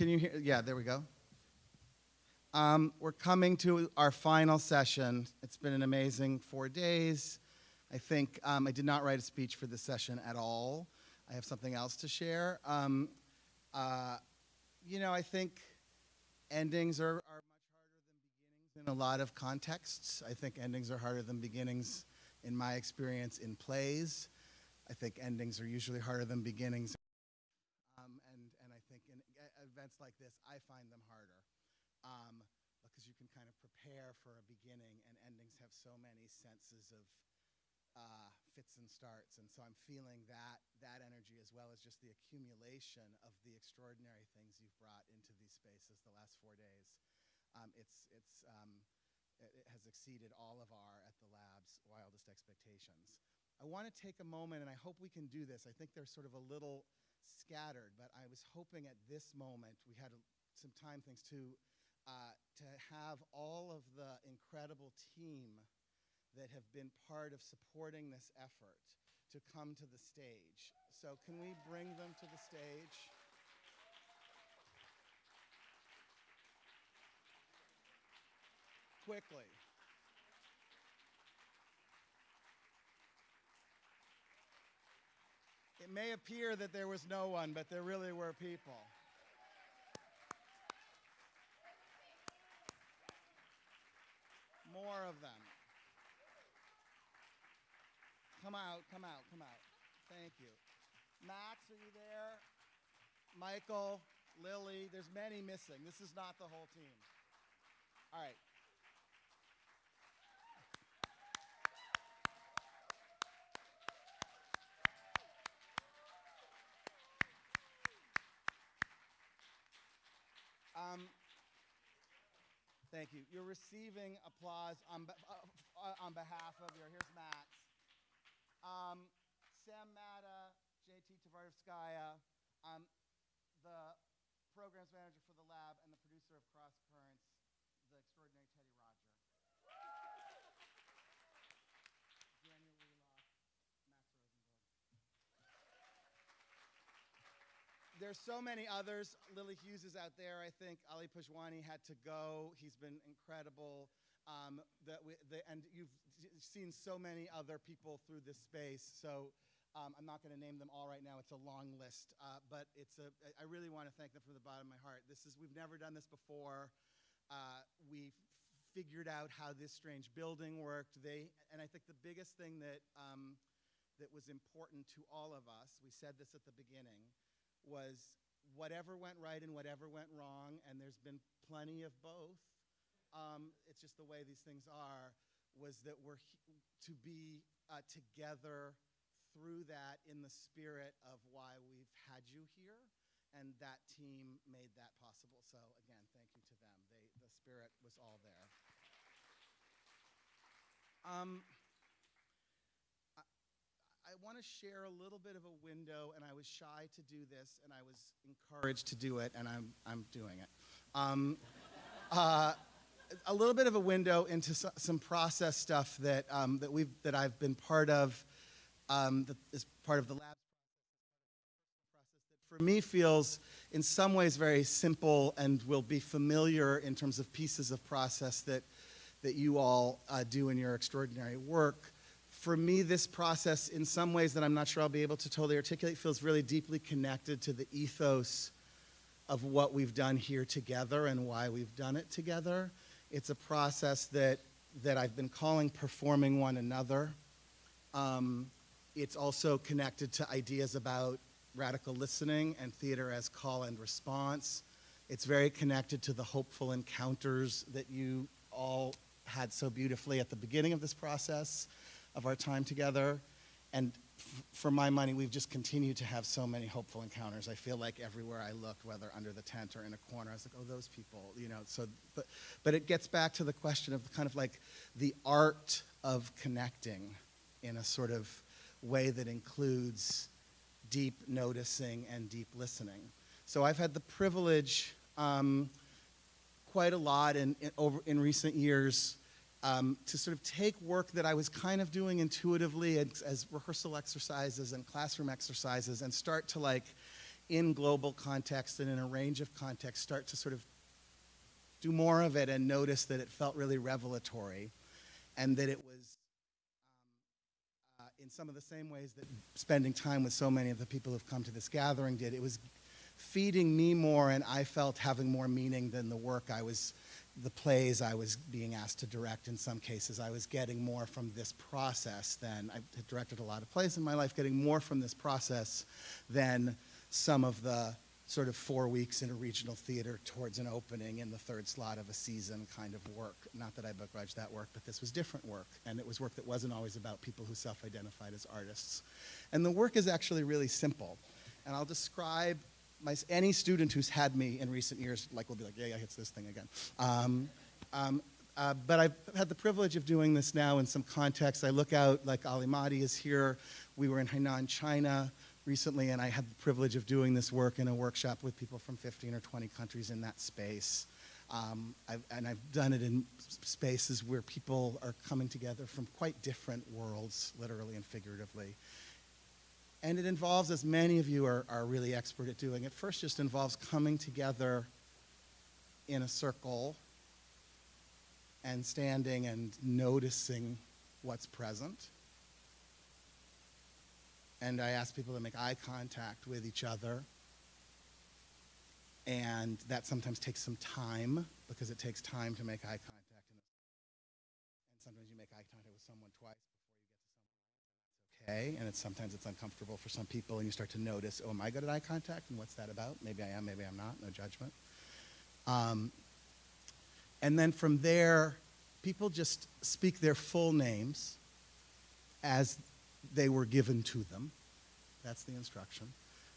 Can you hear? Yeah, there we go. Um, we're coming to our final session. It's been an amazing four days. I think um, I did not write a speech for this session at all. I have something else to share. Um, uh, you know, I think endings are, are much harder than beginnings in a lot of contexts. I think endings are harder than beginnings in my experience in plays. I think endings are usually harder than beginnings. Um, and, and I think in like this, I find them harder um, because you can kind of prepare for a beginning, and endings have so many senses of uh, fits and starts. And so I'm feeling that, that energy as well as just the accumulation of the extraordinary things you've brought into these spaces the last four days. Um, it's, it's, um, it, it has exceeded all of our, at the lab's, wildest expectations. I want to take a moment, and I hope we can do this. I think they're sort of a little scattered, but I was hoping at this moment, we had a, some time things to, uh, to have all of the incredible team that have been part of supporting this effort to come to the stage. So can we bring them to the stage? Quickly. It may appear that there was no one, but there really were people. More of them. Come out, come out, come out. Thank you. Max, are you there? Michael, Lily, there's many missing. This is not the whole team. All right. Um, thank you. You're receiving applause on, be- uh, uh, on behalf of your, here's Max. Um, Sam Matta, JT Tavardovskaya, um, the programs manager for the lab and the producer of Cross Currents, There's so many others. Lily Hughes is out there, I think. Ali Pajwani had to go. He's been incredible. Um, we, the, and you've seen so many other people through this space. So um, I'm not going to name them all right now. It's a long list, uh, but it's a. I really want to thank them from the bottom of my heart. This is we've never done this before. Uh, we figured out how this strange building worked. They and I think the biggest thing that um, that was important to all of us. We said this at the beginning was whatever went right and whatever went wrong, and there's been plenty of both. Um, it's just the way these things are was that we're to be uh, together through that in the spirit of why we've had you here and that team made that possible so again thank you to them they, the spirit was all there um, I want to share a little bit of a window and i was shy to do this and i was encouraged to do it and i'm, I'm doing it um, uh, a little bit of a window into some process stuff that, um, that, we've, that I've been part of um, that is part of the lab process that for me feels in some ways very simple and will be familiar in terms of pieces of process that, that you all uh, do in your extraordinary work. For me, this process, in some ways that I'm not sure I'll be able to totally articulate, feels really deeply connected to the ethos of what we've done here together and why we've done it together. It's a process that, that I've been calling performing one another. Um, it's also connected to ideas about radical listening and theater as call and response. It's very connected to the hopeful encounters that you all had so beautifully at the beginning of this process of our time together. And for my money, we've just continued to have so many hopeful encounters. I feel like everywhere I looked, whether under the tent or in a corner, I was like, oh, those people, you know. So, but, but it gets back to the question of kind of like the art of connecting in a sort of way that includes deep noticing and deep listening. So I've had the privilege um, quite a lot in, in, over, in recent years um, to sort of take work that I was kind of doing intuitively as, as, rehearsal exercises and classroom exercises and start to like in global context and in a range of contexts start to sort of do more of it and notice that it felt really revelatory and that it was um, uh, in some of the same ways that spending time with so many of the people who've come to this gathering did. It was feeding me more and I felt having more meaning than the work I was, the plays I was being asked to direct in some cases. I was getting more from this process than, I had directed a lot of plays in my life, getting more from this process than some of the sort of four weeks in a regional theater towards an opening in the third slot of a season kind of work. Not that I begrudge that work, but this was different work. And it was work that wasn't always about people who self-identified as artists. And the work is actually really simple. And I'll describe my, any student who's had me in recent years, like, will be like, yeah, yeah, it's this thing again. Um, um, uh, but I've had the privilege of doing this now in some context. I look out, like Ali Mahdi is here. We were in Hainan, China recently, and I had the privilege of doing this work in a workshop with people from 15 or 20 countries in that space. Um, I've, and I've done it in spaces where people are coming together from quite different worlds, literally and figuratively. And it involves, as many of you are, are really expert at doing, it first just involves coming together in a circle and standing and noticing what's present. And I ask people to make eye contact with each other. And that sometimes takes some time because it takes time to make eye contact. And sometimes you make eye contact with someone twice okay, and it's sometimes it's uncomfortable for some people, and you start to notice, oh, am I good at eye contact, and what's that about? Maybe I am, maybe I'm not, no judgment. Um, and then from there, people just speak their full names as they were given to them. That's the instruction.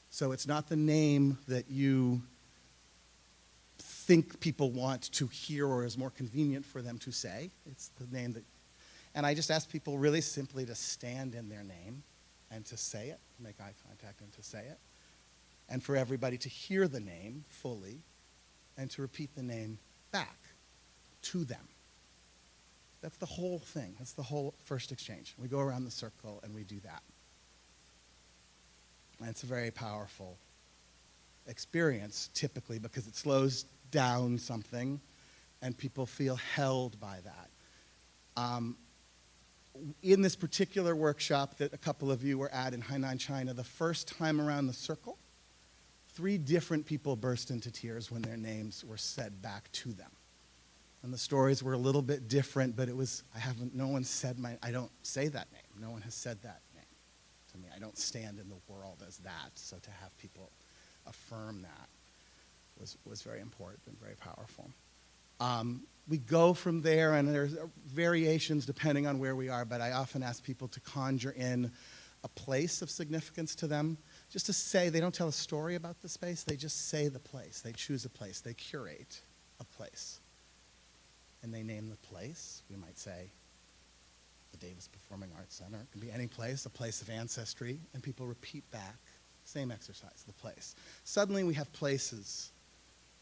So it's not the name that you think people want to hear or is more convenient for them to say. It's the name that and I just ask people really simply to stand in their name and to say it, make eye contact and to say it. And for everybody to hear the name fully and to repeat the name back to them. That's the whole thing. That's the whole first exchange. We go around the circle and we do that. And it's a very powerful experience typically because it slows down something and people feel held by that. Um, in this particular workshop that a couple of you were at in Hainan, China, the first time around the circle, three different people burst into tears when their names were said back to them. And the stories were a little bit different, but it was, I haven't, no one said my, I don't say that name. No one has said that name to me. I don't stand in the world as that. So to have people affirm that was, was very important and very powerful. Um, we go from there, and there's variations depending on where we are, but I often ask people to conjure in a place of significance to them, just to say, they don't tell a story about the space, they just say the place. They choose a place, they curate a place. And they name the place. We might say, the Davis Performing Arts Center. It can be any place, a place of ancestry, and people repeat back, same exercise, the place. Suddenly we have places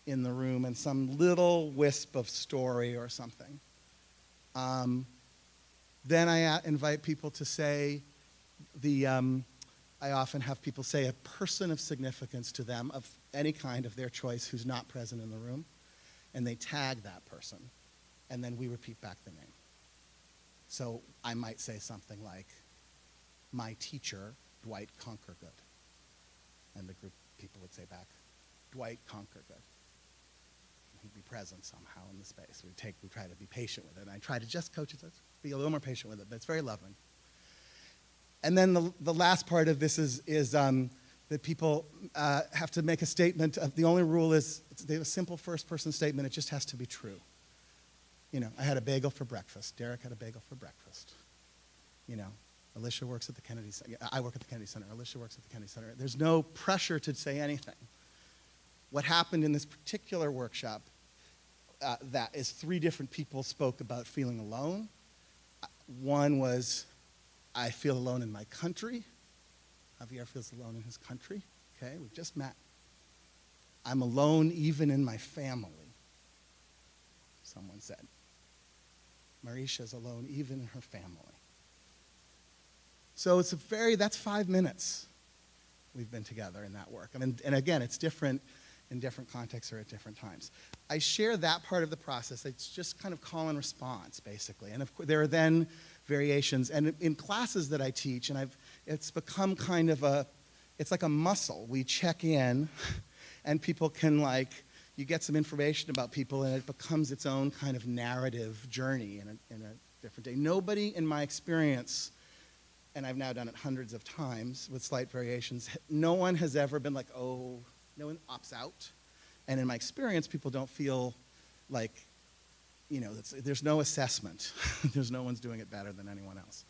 in the room and some little wisp of story or something. Um, then I invite people to say the, um, I often have people say a person of significance to them of any kind of their choice who's not present in the room, and they tag that person, and then we repeat back the name. So I might say something like, my teacher, Dwight Conquergood. And the group people would say back, Dwight Conquergood he'd be present somehow in the space. We take, we try to be patient with it. And I try to just coach it, be a little more patient with it, but it's very loving. And then the, the last part of this is, is um, that people uh, have to make a statement. Of, the only rule is they have a simple first person statement. It just has to be true. You know, I had a bagel for breakfast. Derek had a bagel for breakfast. You know, Alicia works at the Kennedy Center. I work at the Kennedy Center. Alicia works at the Kennedy Center. There's no pressure to say anything. What happened in this particular workshop uh, that is three different people spoke about feeling alone. One was, I feel alone in my country. Javier feels alone in his country. Okay, we've just met. I'm alone even in my family, someone said. Marisha's alone even in her family. So it's a very, that's five minutes. we've been together in that work. I mean, and again, it's different in different contexts or at different times. I share that part of the process. It's just kind of call and response, basically. And of course, there are then variations. And in classes that I teach, and I've, it's become kind of a, it's like a muscle. We check in, and people can like, you get some information about people, and it becomes its own kind of narrative journey in a, in a different day. Nobody, in my experience, and I've now done it hundreds of times with slight variations, no one has ever been like, oh, no one opts out. And in my experience, people don't feel like, you know, there's no assessment. there's no one's doing it better than anyone else.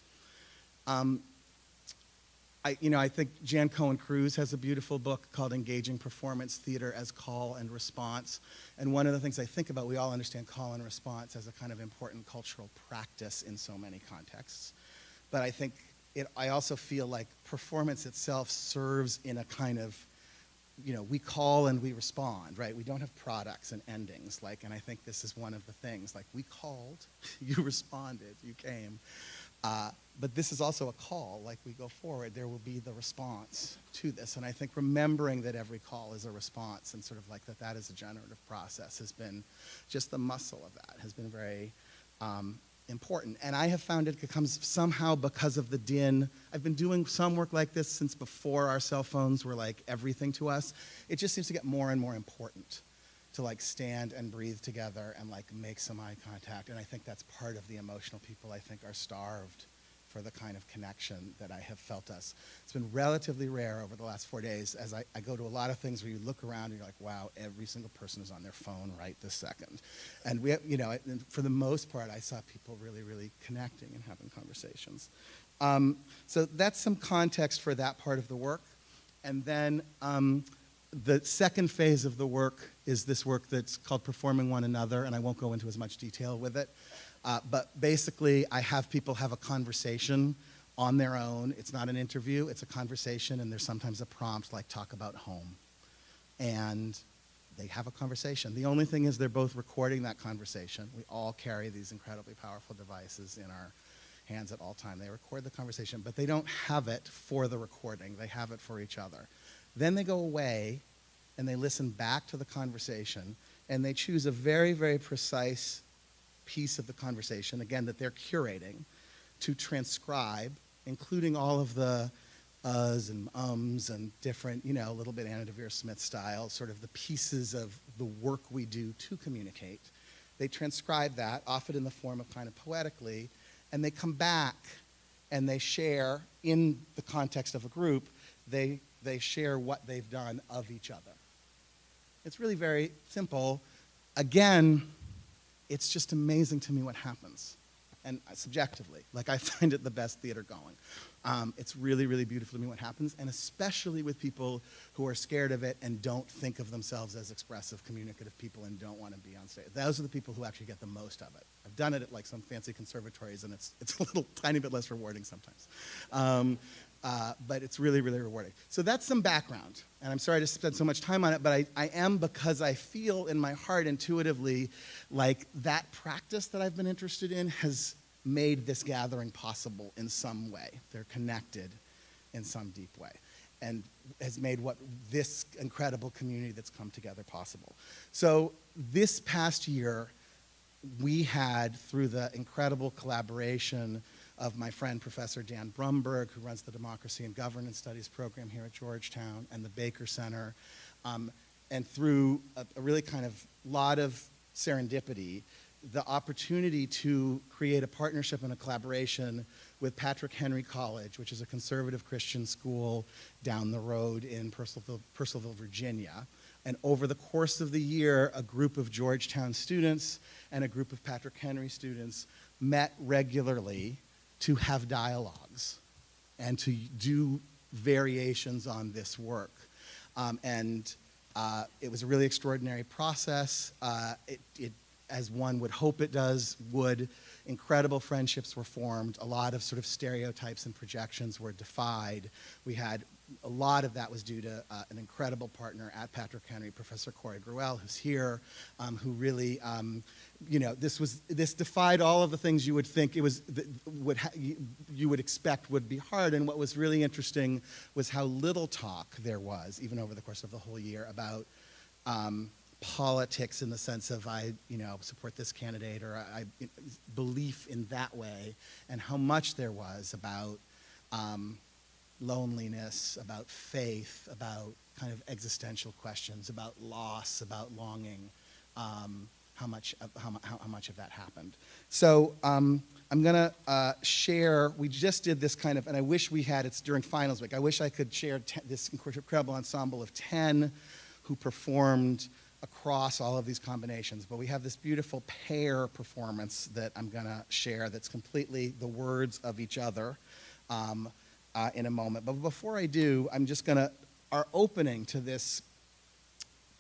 Um, I, you know, I think Jan Cohen Cruz has a beautiful book called Engaging Performance Theater as Call and Response. And one of the things I think about, we all understand call and response as a kind of important cultural practice in so many contexts. But I think it, I also feel like performance itself serves in a kind of you know, we call and we respond, right? We don't have products and endings, like, and I think this is one of the things, like, we called, you responded, you came. Uh, but this is also a call, like we go forward, there will be the response to this. And I think remembering that every call is a response and sort of like that that is a generative process has been, just the muscle of that has been very um, important. And I have found it comes somehow because of the din. I've been doing some work like this since before our cell phones were like everything to us. It just seems to get more and more important to like stand and breathe together and like make some eye contact. And I think that's part of the emotional people I think are starved for the kind of connection that I have felt us. It's been relatively rare over the last four days as I, I, go to a lot of things where you look around and you're like, wow, every single person is on their phone right this second. And we, you know, for the most part, I saw people really, really connecting and having conversations. Um, so that's some context for that part of the work. And then um, the second phase of the work is this work that's called Performing One Another, and I won't go into as much detail with it. Uh, but basically, I have people have a conversation on their own. It's not an interview, it's a conversation, and there's sometimes a prompt like talk about home. And they have a conversation. The only thing is they're both recording that conversation. We all carry these incredibly powerful devices in our hands at all time. They record the conversation, but they don't have it for the recording. They have it for each other. Then they go away and they listen back to the conversation and they choose a very, very precise piece of the conversation, again, that they're curating, to transcribe, including all of the uhs and ums and different, you know, a little bit Anna Deavere Smith style, sort of the pieces of the work we do to communicate. They transcribe that, often in the form of kind of poetically, and they come back and they share, in the context of a group, they, they share what they've done of each other. It's really very simple. Again, it's just amazing to me what happens. And subjectively, like I find it the best theater going. Um, it's really, really beautiful to me what happens, and especially with people who are scared of it and don't think of themselves as expressive, communicative people and don't want to be on stage. Those are the people who actually get the most of it. I've done it at like some fancy conservatories, and it's, it's a little tiny bit less rewarding sometimes. Um, uh, but it's really, really rewarding. So that's some background, and I'm sorry to spend so much time on it, but I, I am because I feel in my heart intuitively like that practice that I've been interested in has made this gathering possible in some way. They're connected in some deep way and has made what this incredible community that's come together possible. So this past year, we had, through the incredible collaboration of my friend Professor Dan Brumberg, who runs the Democracy and Governance Studies program here at Georgetown, and the Baker Center. Um, and through a, a, really kind of lot of serendipity, the opportunity to create a partnership and a collaboration with Patrick Henry College, which is a conservative Christian school down the road in Purcellville, Purcellville Virginia. And over the course of the year, a group of Georgetown students and a group of Patrick Henry students met regularly to have dialogues and to do variations on this work. Um, and uh, it was a really extraordinary process. Uh, it, it, as one would hope it does, would. Incredible friendships were formed. A lot of sort of stereotypes and projections were defied. We had a lot of that was due to uh, an incredible partner at Patrick Henry, Professor Corey Gruelle, who's here, um, who really, um, you know, this was this defied all of the things you would think it was would you, you would expect would be hard. And what was really interesting was how little talk there was, even over the course of the whole year, about. Um, politics in the sense of I, you know, support this candidate or I, I belief in that way, and how much there was about um, loneliness, about faith, about kind of existential questions, about loss, about longing, um, how, much of, how, how, much of that happened. So um, I'm to uh, share, we just did this kind of, and I wish we had, it's during finals week, I wish I could share this incredible ensemble of 10 who performed across all of these combinations, but we have this beautiful pair performance that I'm to share that's completely the words of each other. Um, uh, in a moment. But before I do, I'm just going to, our opening to this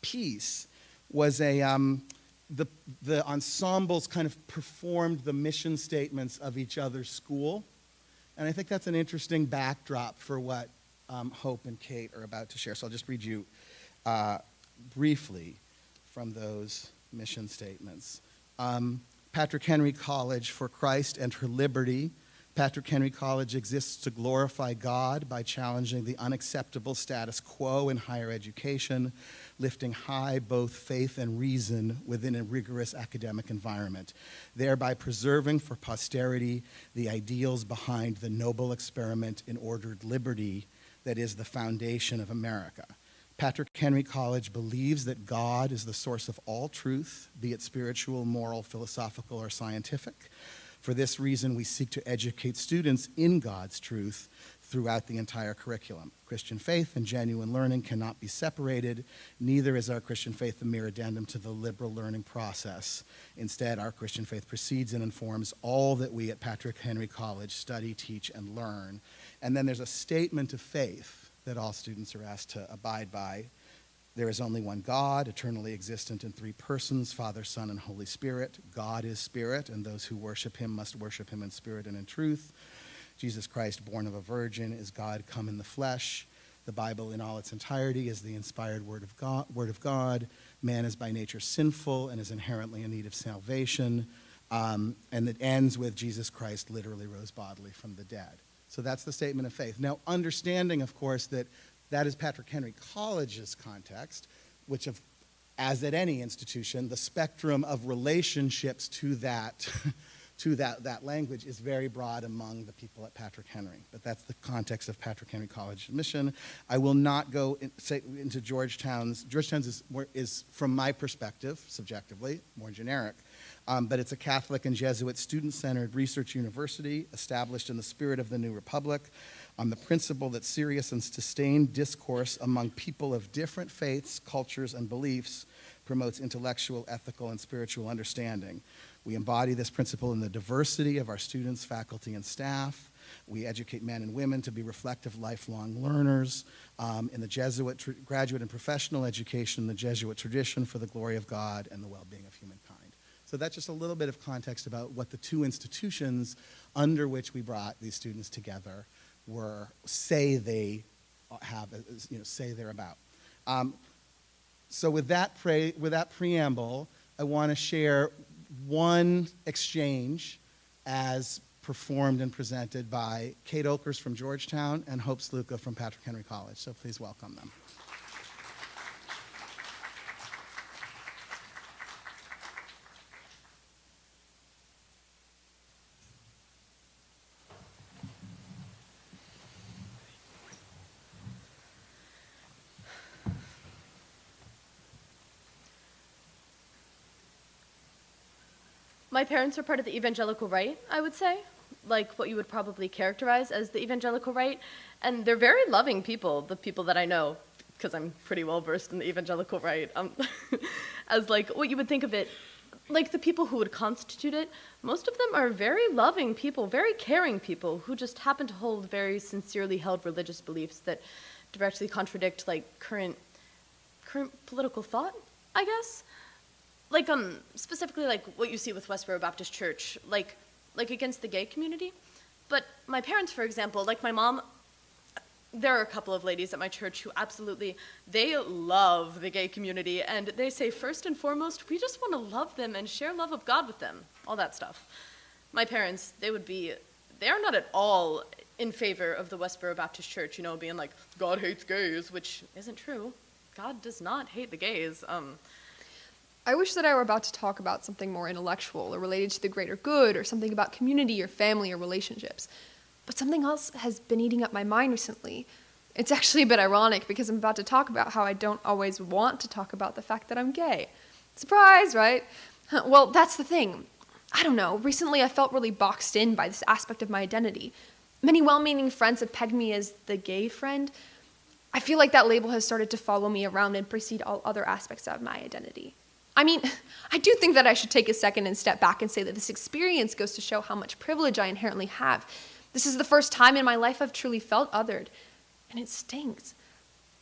piece was a, um, the, the ensembles kind of performed the mission statements of each other's school. And I think that's an interesting backdrop for what um, Hope and Kate are about to share. So I'll just read you uh, briefly from those mission statements. Um, Patrick Henry College for Christ and her liberty Patrick Henry College exists to glorify God by challenging the unacceptable status quo in higher education, lifting high both faith and reason within a rigorous academic environment, thereby preserving for posterity the ideals behind the noble experiment in ordered liberty that is the foundation of America. Patrick Henry College believes that God is the source of all truth, be it spiritual, moral, philosophical, or scientific for this reason, we seek to educate students in God's truth throughout the entire curriculum. Christian faith and genuine learning cannot be separated. Neither is our Christian faith a mere addendum to the liberal learning process. Instead, our Christian faith precedes and informs all that we at Patrick Henry College study, teach, and learn. And then there's a statement of faith that all students are asked to abide by there is only one God, eternally existent in three persons Father, Son, and Holy Spirit. God is spirit, and those who worship him must worship him in spirit and in truth. Jesus Christ, born of a virgin, is God come in the flesh. The Bible, in all its entirety, is the inspired word of God. Word of God. Man is by nature sinful and is inherently in need of salvation. Um, and it ends with Jesus Christ literally rose bodily from the dead. So that's the statement of faith. Now, understanding, of course, that that is Patrick Henry College's context, which, of, as at any institution, the spectrum of relationships to that, to that, that language is very broad among the people at Patrick Henry. But that's the context of Patrick Henry College mission. I will not go in, say, into Georgetown's. Georgetown's is, more, is, from my perspective, subjectively, more generic. Um, but it's a Catholic and Jesuit student centered research university established in the spirit of the New Republic on the principle that serious and sustained discourse among people of different faiths, cultures, and beliefs promotes intellectual, ethical, and spiritual understanding. We embody this principle in the diversity of our students, faculty, and staff. We educate men and women to be reflective, lifelong learners. Um, in the Jesuit graduate and professional education, the Jesuit tradition for the glory of God and the well being of humankind. So that's just a little bit of context about what the two institutions under which we brought these students together were say they have, you know, say they're about. Um, so with that, pre- with that preamble, I want to share one exchange as performed and presented by Kate Oakers from Georgetown and Hope Sluka from Patrick Henry College. So please welcome them. Parents are part of the evangelical right, I would say, like what you would probably characterize as the evangelical right. And they're very loving people, the people that I know, because I'm pretty well versed in the evangelical right, um, as like what you would think of it, like the people who would constitute it. Most of them are very loving people, very caring people who just happen to hold very sincerely held religious beliefs that directly contradict like current current political thought, I guess like um specifically like what you see with Westboro Baptist Church, like like against the gay community. But my parents, for example, like my mom, there are a couple of ladies at my church who absolutely they love the gay community. And they say first and foremost we just want to love them and share love of god with them all that stuff. My parents they would be they are not at all in favor of the westboro baptist church you know being like god hates gays which isn't true. God does not hate the gays. Um, I wish that I were about to talk about something more intellectual or related to the greater good or something about community or family or relationships. But something else has been eating up my mind recently. It's actually a bit ironic because I'm about to talk about how I don't always want to talk about the fact that I'm gay. Surprise, right? Well, that's the thing. I don't know. Recently, I felt really boxed in by this aspect of my identity. Many well meaning friends have pegged me as the gay friend. I feel like that label has started to follow me around and precede all other aspects of my identity. I mean, I do think that I should take a second and step back and say that this experience goes to show how much privilege I inherently have. This is the first time in my life I've truly felt othered, and it stinks.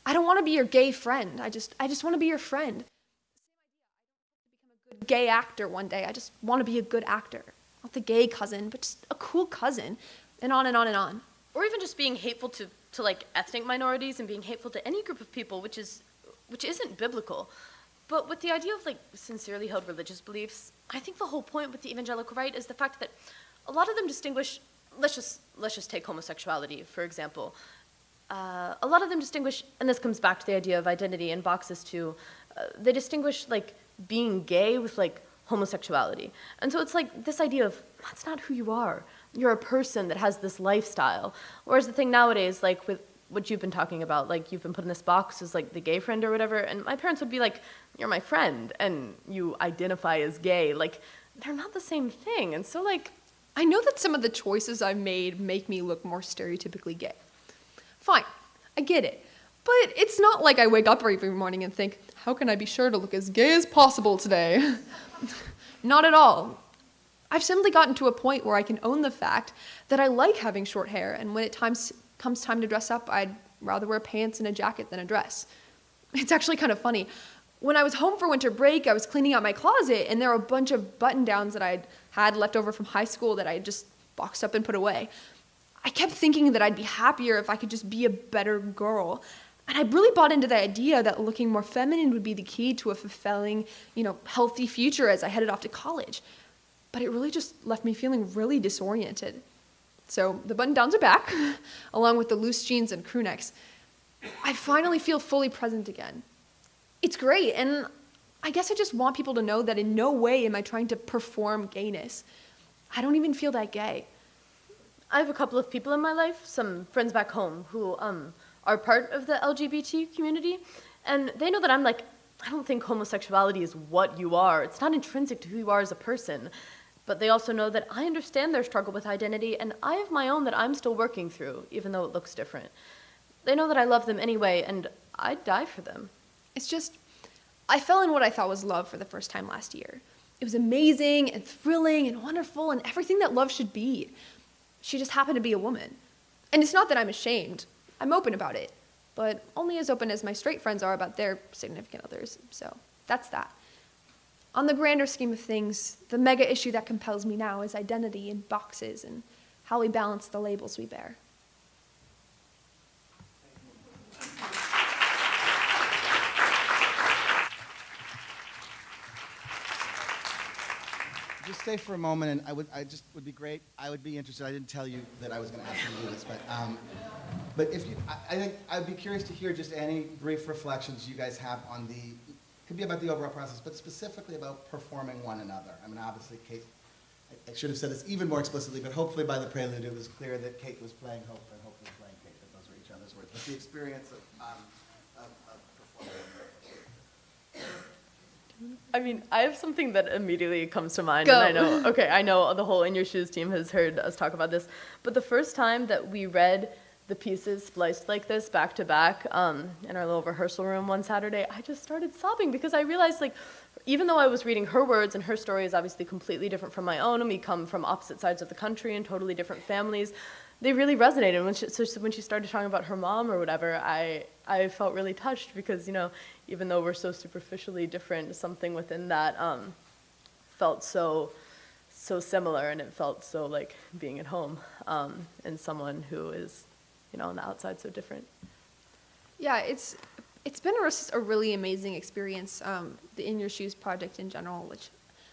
I don't want to be your gay friend. I just I just want to be your friend. I I want to become a good gay actor one day. I just want to be a good actor. Not the gay cousin, but just a cool cousin. And on and on and on. or even just being hateful to, to like ethnic minorities and being hateful to any group of people which is which isn't biblical but with the idea of like sincerely held religious beliefs i think the whole point with the evangelical right is the fact that a lot of them distinguish let's just let's just take homosexuality for example. Uh, a lot of them distinguish and this comes back to the idea of identity and boxes too uh, they distinguish like being gay with like homosexuality. And so it's like this idea of that's not who you are. You're a person that has this lifestyle. Whereas the thing nowadays like with what you've been talking about like you've been put in this box as like the gay friend or whatever and my parents would be like you're my friend and you identify as gay like they're not the same thing and so like I know that some of the choices I've made make me look more stereotypically gay. Fine, I get it. But it's not like I wake up every morning and think, how can I be sure to look as gay as possible today? not at all. I've simply gotten to a point where I can own the fact that I like having short hair, and when it times, comes time to dress up, I'd rather wear pants and a jacket than a dress. It's actually kind of funny. When I was home for winter break, I was cleaning out my closet, and there were a bunch of button downs that I'd had left over from high school that I just boxed up and put away. I kept thinking that I'd be happier if I could just be a better girl. And I really bought into the idea that looking more feminine would be the key to a fulfilling, you know, healthy future as I headed off to college. But it really just left me feeling really disoriented. So the button downs are back, along with the loose jeans and crew necks. I finally feel fully present again it's great. And I guess I just want people to know that in no way am I trying to perform gayness. I don't even feel that gay. I have a couple of people in my life, some friends back home, who um, are part of the LGBT community, and they know that I'm like, I don't think homosexuality is what you are. It's not intrinsic to who you are as a person. But they also know that I understand their struggle with identity, and I have my own that I'm still working through, even though it looks different. They know that I love them anyway, and I'd die for them. It's just, I fell in what I thought was love for the first time last year. It was amazing and thrilling and wonderful and everything that love should be. She just happened to be a woman. And it's not that I'm ashamed, I'm open about it, but only as open as my straight friends are about their significant others. So that's that. On the grander scheme of things, the mega issue that compels me now is identity and boxes and how we balance the labels we bear. Just stay for a moment, and I would, I just would be great. I would be interested. I didn't tell you that I was going to ask you to do this, but, um, but if you, I, I think I'd be curious to hear just any brief reflections you guys have on the, could be about the overall process, but specifically about performing one another. I mean, obviously, Kate, I, I should have said this even more explicitly, but hopefully by the prelude it was clear that Kate was playing Hope and Hope was playing Kate. That those were each other's words. But the experience of, um, of, of performing. I mean, I have something that immediately comes to mind, Go. and I know. Okay, I know the whole In Your Shoes team has heard us talk about this, but the first time that we read the pieces spliced like this back to back um, in our little rehearsal room one Saturday, I just started sobbing because I realized, like, even though I was reading her words and her story is obviously completely different from my own, and we come from opposite sides of the country and totally different families, they really resonated. When she, so when she started talking about her mom or whatever, I I felt really touched because you know even though we're so superficially different, something within that um, felt so so similar, and it felt so like being at home um, and someone who is you know, on the outside so different. Yeah, it's it's been a, a really amazing experience. Um, the In Your Shoes project in general, which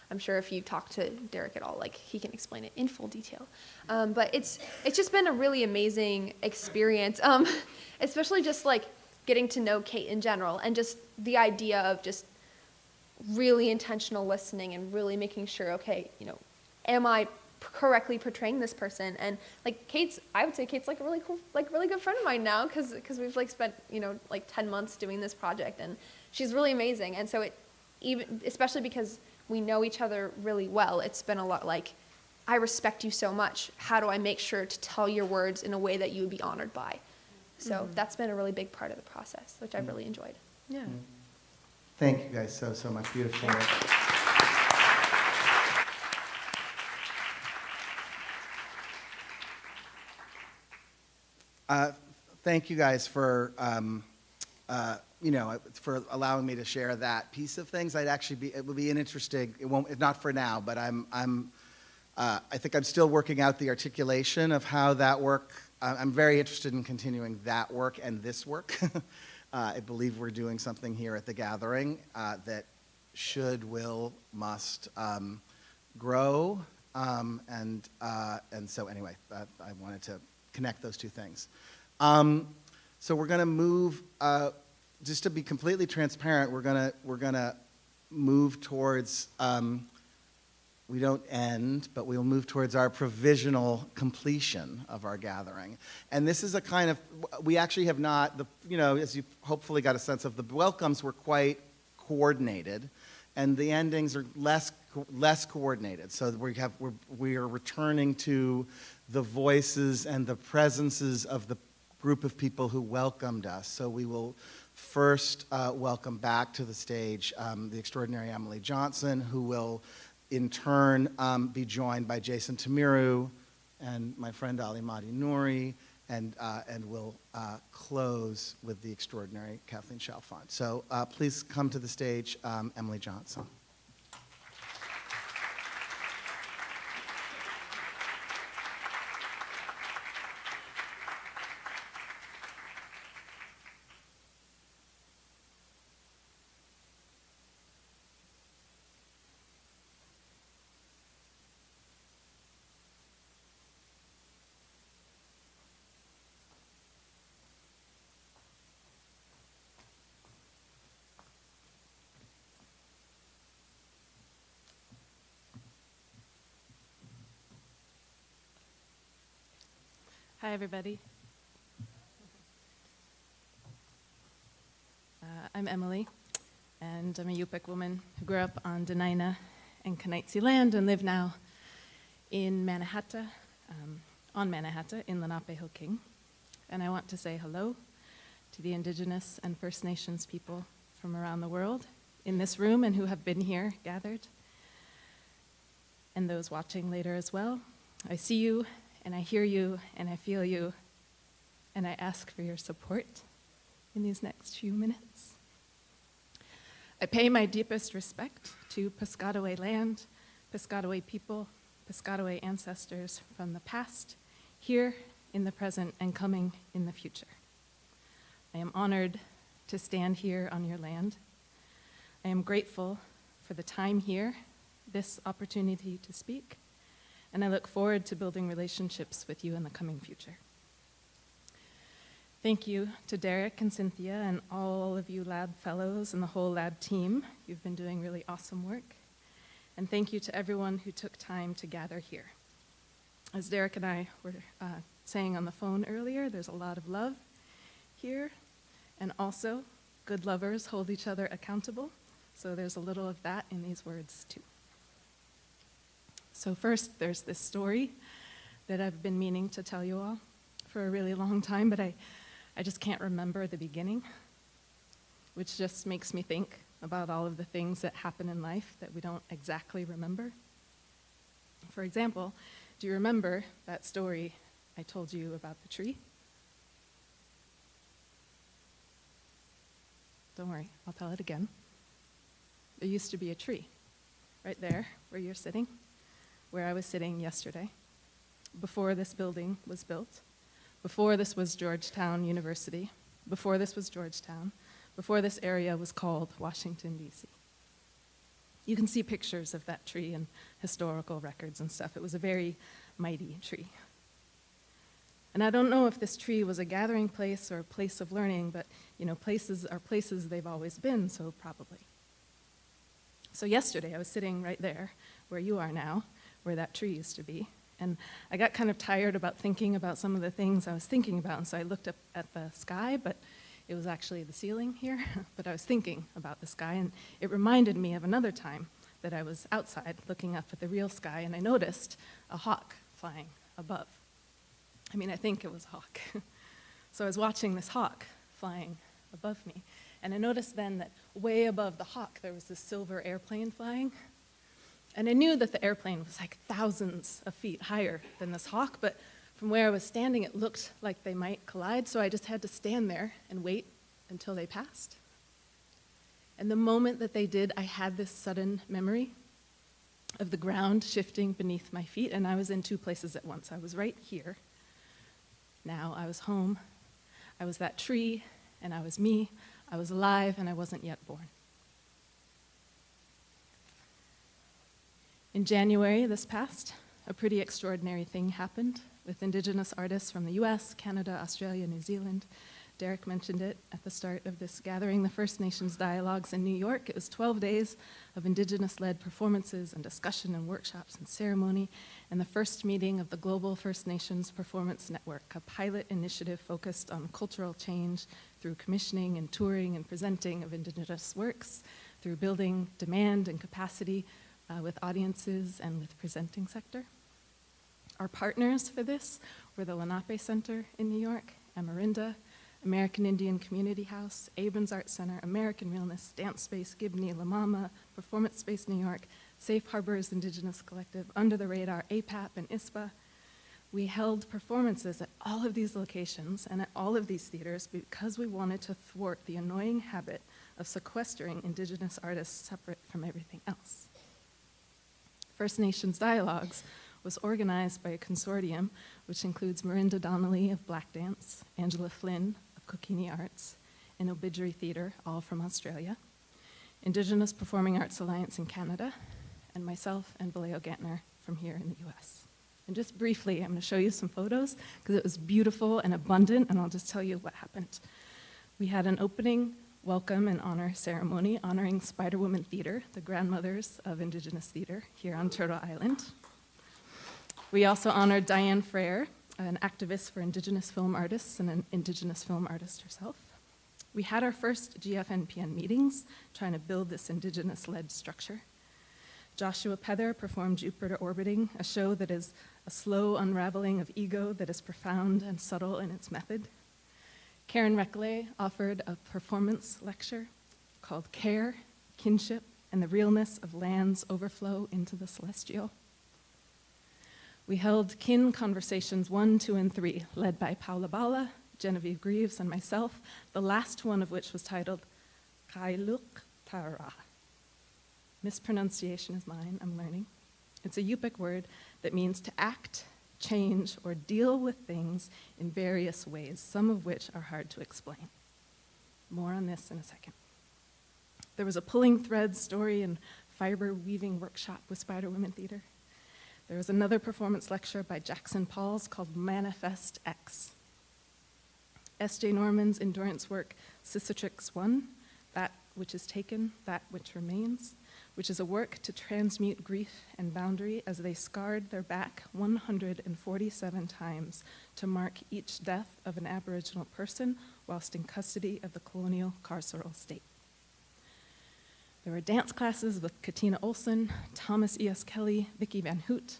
I'm sure if you talk to Derek at all, like he can explain it in full detail. Um, but it's it's just been a really amazing experience, um, especially just like getting to know Kate in general, and just the idea of just really intentional listening and really making sure, okay, you know, am I correctly portraying this person? And like Kate's, I would say Kate's like a really cool, like really good friend of mine now because because we've like spent you know like ten months doing this project, and she's really amazing. And so it even especially because we know each other really well, it's been a lot like. I respect you so much. How do I make sure to tell your words in a way that you would be honored by? So mm-hmm. that's been a really big part of the process, which I've mm-hmm. really enjoyed. Yeah. Mm-hmm. Thank you guys so, so much. Beautiful. Uh, Thank you guys for, um, uh, you know, for allowing me to share that piece of things. I'd actually be, it would be an interesting, it won't, if not for now, but I'm, I'm, uh, I think I'm still working out the articulation of how that work, I'm very interested in continuing that work and this work. Uh, I believe we're doing something here at the gathering uh, that should, will, must um, grow. Um, and, uh, and so, anyway, uh, I wanted to connect those two things. Um, so, we're going to move, uh, just to be completely transparent, we're going to we're gonna move towards. Um, we don't end, but we'll move towards our provisional completion of our gathering. And this is a kind of, we actually have not, the, you know, as you hopefully got a sense of, the welcomes were quite coordinated, and the endings are less, less coordinated. So we have, we're, we are returning to the voices and the presences of the group of people who welcomed us. So we will first uh, welcome back to the stage um, the extraordinary Emily Johnson, who will in turn um, be joined by Jason Tamiru and my friend Ali Mahdi Nouri, and, uh, and we'll uh, close with the extraordinary Kathleen Chalfant. So uh, please come to the stage, um, Emily Johnson. Hi, everybody. Uh, I'm Emily, and I'm a Yup'ik woman who grew up on Dena'ina and K'enaitze land and live now in Mannahatta, um, on Mannahatta in Lenapehoking. And I want to say hello to the Indigenous and First Nations people from around the world in this room and who have been here gathered, and those watching later as well. I see you and I hear you and I feel you, and I ask for your support in these next few minutes. I pay my deepest respect to Piscataway land, Piscataway people, Piscataway ancestors from the past, here in the present, and coming in the future. I am honored to stand here on your land. I am grateful for the time here, this opportunity to speak, and I look forward to building relationships with you in the coming future. Thank you to Derek and Cynthia and all of you lab fellows and the whole lab team. You've been doing really awesome work. And thank you to everyone who took time to gather here. As Derek and I were uh, saying on the phone earlier, there's a lot of love here, and also good lovers hold each other accountable. So there's a little of that in these words, too. So, first, there's this story that I've been meaning to tell you all for a really long time, but I, I just can't remember the beginning, which just makes me think about all of the things that happen in life that we don't exactly remember. For example, do you remember that story I told you about the tree? Don't worry, I'll tell it again. There used to be a tree right there where you're sitting where I was sitting yesterday, before this building was built, Before this was Georgetown University. Before this was Georgetown. Before this area was called Washington, D.C. You can see pictures of that tree and historical records and stuff. It was a very mighty tree. And I don't know if this tree was a gathering place or a place of learning, but you know, places are places they've always been, so probably. So yesterday I was sitting right there where you are now, where that tree used to be. And I got kind of tired about thinking about some of the things I was thinking about, and so I looked up at the sky, but it was actually the ceiling here. but I was thinking about the sky, and it reminded me of another time that I was outside looking up at the real sky, and I noticed a hawk flying above. I mean, I think it was a hawk. so I was watching this hawk flying above me, and I noticed then that way above the hawk there was this silver airplane flying. And I knew that the airplane was like thousands of feet higher than this hawk, but from where I was standing, it looked like they might collide, so I just had to stand there and wait until they passed. And the moment that they did, I had this sudden memory of the ground shifting beneath my feet, and I was in two places at once. I was right here. Now I was home. I was that tree, and I was me. I was alive, and I wasn't yet born. In January this past, a pretty extraordinary thing happened with Indigenous artists from the US, Canada, Australia, New Zealand. Derek mentioned it at the start of this gathering, the First Nations Dialogues in New York. It was 12 days of Indigenous led performances and discussion and workshops and ceremony, and the first meeting of the Global First Nations Performance Network, a pilot initiative focused on cultural change through commissioning and touring and presenting of Indigenous works, through building demand and capacity uh, with audiences and with presenting sector. Our partners for this were the Lenape Center in New York, Amerinda, American Indian Community House, Abrons Art Center, American Realness, Dance Space, Gibney, La Mama, Performance Space New York, Safe Harbors Indigenous Collective, Under the Radar, APAP, and ISPA. We held performances at all of these locations and at all of these theaters because we wanted to thwart the annoying habit of sequestering Indigenous artists separate from everything else. First Nations Dialogues was organized by a consortium which includes Merindah Donnelly of BlakDance, Angela Flynn of Kokini Arts, and Ilbijerri Theatre, all from Australia, Indigenous Performing Arts Alliance in Canada, and myself and Vallejo Gantner from here in the US. And just briefly, I'm going to show you some photos because it was beautiful and abundant, and I'll just tell you what happened. We had an opening welcome and honor ceremony honoring Spider Woman Theatre, the grandmothers of Indigenous theatre here on Turtle Island. We also honored Diane Fraher, an activist for Indigenous film artists and an Indigenous film artist herself. We had our first GFNPN meetings trying to build this Indigenous led structure. Joshua Pether performed Jupiter Orbiting, a show that is a slow unraveling of ego that is profound and subtle in its method. Karen Reckley offered a performance lecture called Care, Kinship, and the Realness of Land's Overflow into the Celestial. We held kin conversations one, two, and three, led by Paula Bala, Genevieve Grieves, and myself, the last one of which was titled Kailuk Tara. Mispronunciation is mine, I'm learning. It's a Yup'ik word that means to act, change, or deal with things in various ways, some of which are hard to explain. More on this in a second. There was a pulling thread story and fiber weaving workshop with Spider Women Theatre. There was another performance lecture by Jackson Polys called Manifest X. S.J. Norman's endurance work, Cicatrix 1, That Which is Taken, That Which Remains, which is a work to transmute grief and boundary as they scarred their back 147 times to mark each death of an Aboriginal person whilst in custody of the colonial carceral state. There were dance classes with Katina Olsen, Thomas E.S. Kelly, Vicki Van Hout.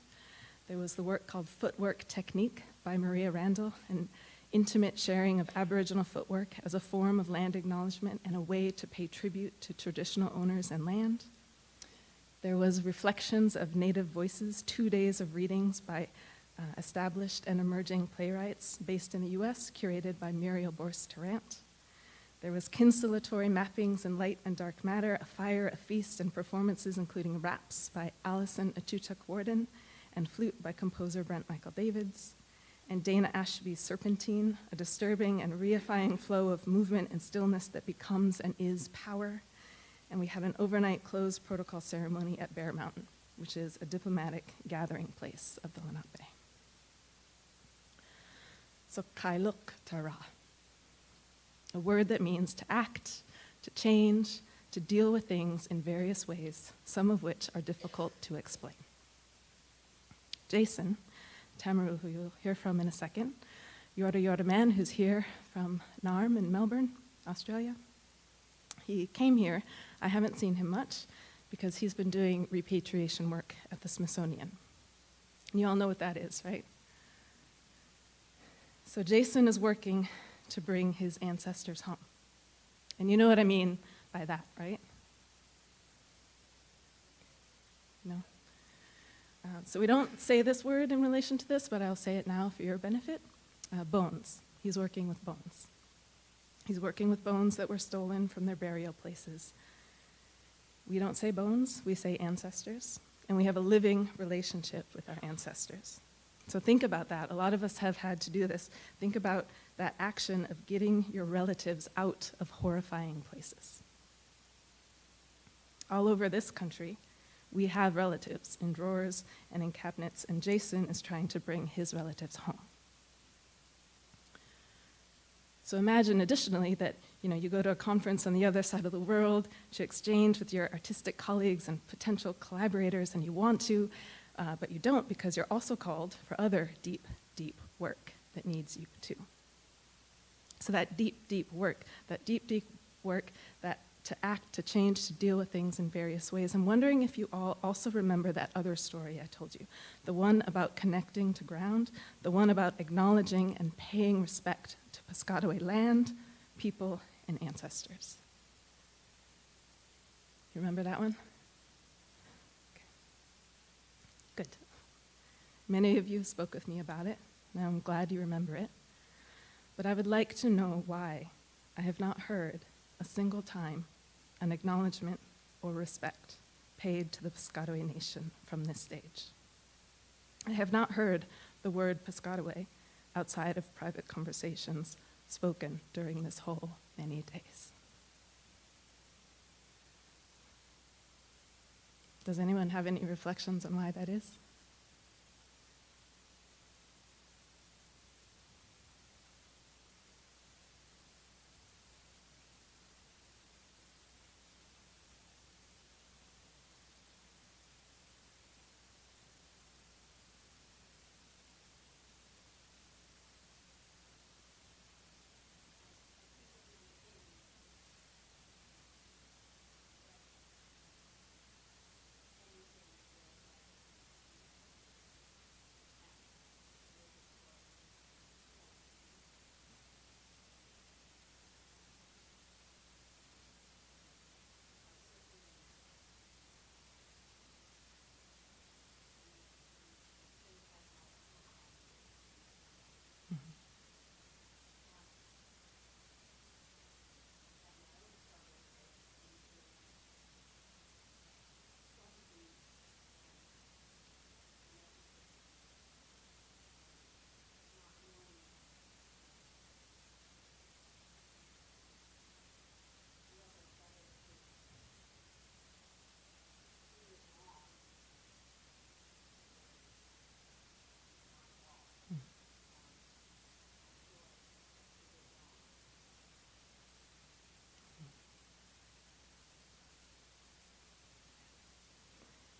There was the work called Footwork Technique by Mariaa Randall, an intimate sharing of Aboriginal footwork as a form of land acknowledgement and a way to pay tribute to traditional owners and land. There was Reflections of Native Voices, two days of readings by uh, established and emerging playwrights based in the US, curated by Muriel Borst Tarrant. There was kinstillatory mappings in light and dark matter, a fire, a feast, and performances including raps by Allison Akootchook Warden and flute by composer Brent Michael Davids. and Dana Ashby's Serpentine, a disturbing and reifying flow of movement and stillness that becomes and is power. And we had an overnight closed protocol ceremony at Bear Mountain, which is a diplomatic gathering place of the Lenape. So kailuk tara, a word that means to act, to change, to deal with things in various ways, some of which are difficult to explain. Jason, Tamiru, who you'll hear from in a second, Yorta Yorta man, who's here from NARM in Melbourne, Australia. He came here. I haven't seen him much because he's been doing repatriation work at the Smithsonian. You all know what that is, right? So Jason is working to bring his ancestors home. And you know what I mean by that, right? No? Uh, so we don't say this word in relation to this, but I'll say it now for your benefit. Uh, bones. He's working with bones. He's working with bones that were stolen from their burial places. We don't say bones, we say ancestors, and we have a living relationship with our ancestors. So think about that. A lot of us have had to do this. Think about that action of getting your relatives out of horrifying places. All over this country, we have relatives in drawers and in cabinets, and Jason is trying to bring his relatives home. So imagine additionally that you know you go to a conference on the other side of the world to exchange with your artistic colleagues and potential collaborators, and you want to, uh, but you don't because you're also called for other deep, deep work that needs you too. So that deep, deep work, that deep, deep work that to act, to change, to deal with things in various ways. I'm wondering if you all also remember that other story I told you, the one about connecting to ground, the one about acknowledging and paying respect to Piscataway land, people, and ancestors. You remember that one? Okay. Good. Many of you spoke with me about it, and I'm glad you remember it. But I would like to know why I have not heard a single time an acknowledgement or respect paid to the Piscataway Nation from this stage. I have not heard the word Piscataway outside of private conversations spoken during this whole many days. Does anyone have any reflections on why that is?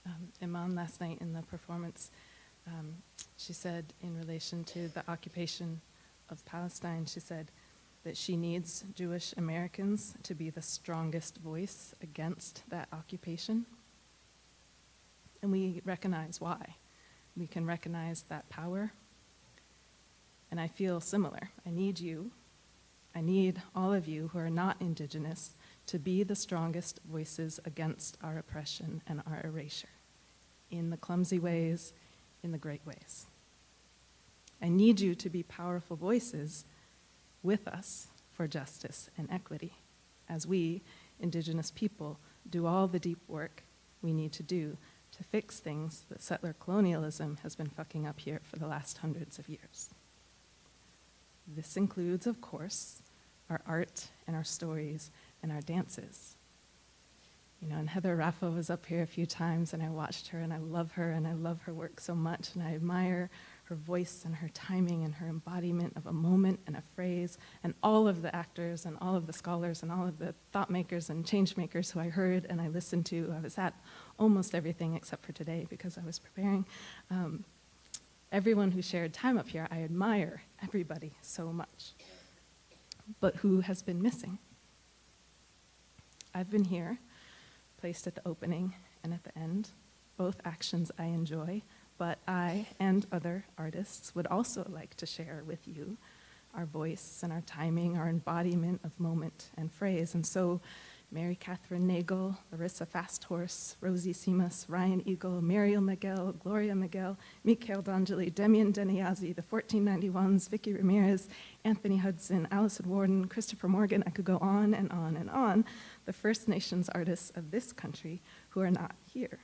um, Iman last night in the performance, um, she said in relation to the occupation of Palestine, she said that she needs Jewish Americans to be the strongest voice against that occupation. And we recognize why. We can recognize that power. And I feel similar. I need you. I need all of you who are not Indigenous to be the strongest voices against our oppression and our erasure in the clumsy ways, in the great ways. I need you to be powerful voices with us for justice and equity as we, Indigenous people, do all the deep work we need to do to fix things that settler colonialism has been fucking up here for the last hundreds of years. this includes, of course, our art and our stories and our dances. You know, and Heather Raffo was up here a few times, and I watched her, and I love her, and I love her work so much, and I admire her voice and her timing and her embodiment of a moment and a phrase, and all of the actors and all of the scholars and all of the thought makers and change makers who I heard and I listened to. I was at almost everything except for today because I was preparing. Um, everyone who shared time up here, I admire everybody so much. But who has been missing? I've been here, placed at the opening and at the end, both actions I enjoy, but I and other artists would also like to share with you our voice and our timing, our embodiment of moment and phrase. And so, Mary Kathryn Nagle, Larissa Fasthorse, Rosy Simas, Ryan Eagle, Muriel Miguel, Gloria Miguel, Mikhail D'Angeli, Demian DinéYazhi', the 1491s, Vickie Ramirez, Anthony Hudson, Allison Warden, Christopher Morgan, I could go on and on and on, the First Nations artists of this country who are not here.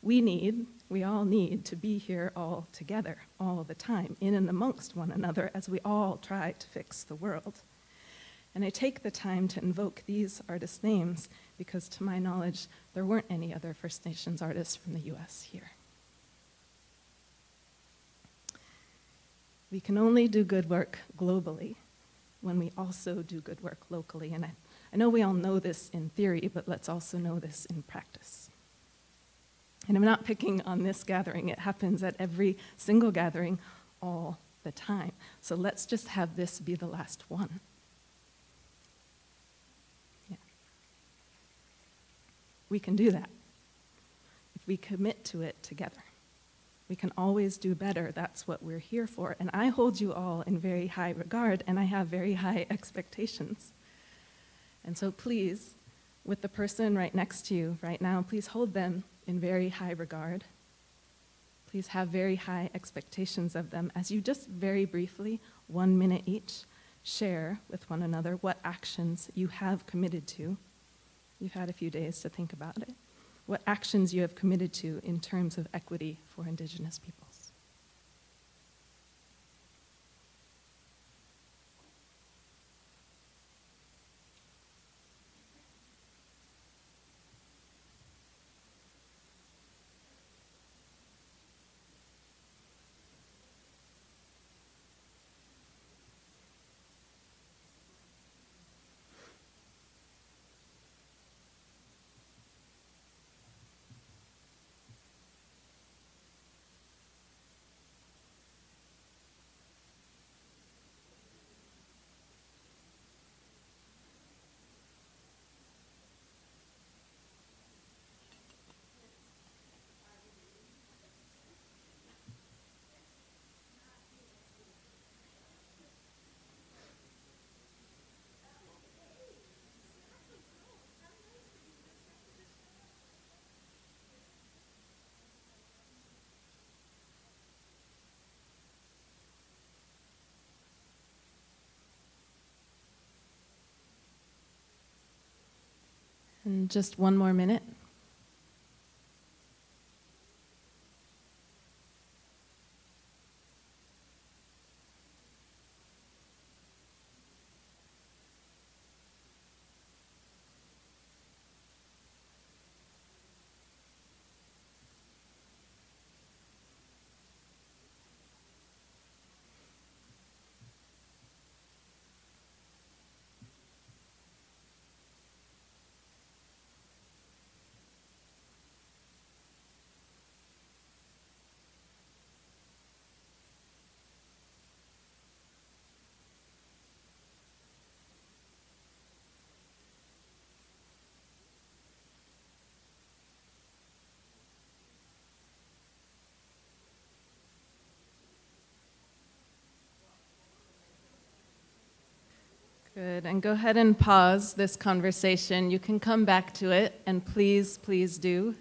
We need, we all need to be here all together, all the time, in and amongst one another as we all try to fix the world. And I take the time to invoke these artists' names because, to my knowledge, there weren't any other First Nations artists from the US here. We can only do good work globally when we also do good work locally. And I, I know we all know this in theory, but let's also know this in practice. And I'm not picking on this gathering, it happens at every single gathering all the time. So let's just have this be the last one. We can do that if we commit to it together. We can always do better. That's what we're here for. And I hold you all in very high regard, and I have very high expectations. And so please, with the person right next to you right now, please hold them in very high regard. Please have very high expectations of them as you just very briefly, one minute each, share with one another what actions you have committed to. You've had a few days to think about it. What actions you have committed to in terms of equity for Indigenous peoples. And just one more minute. Good. And go ahead and pause this conversation. You can come back to it, and please, please do.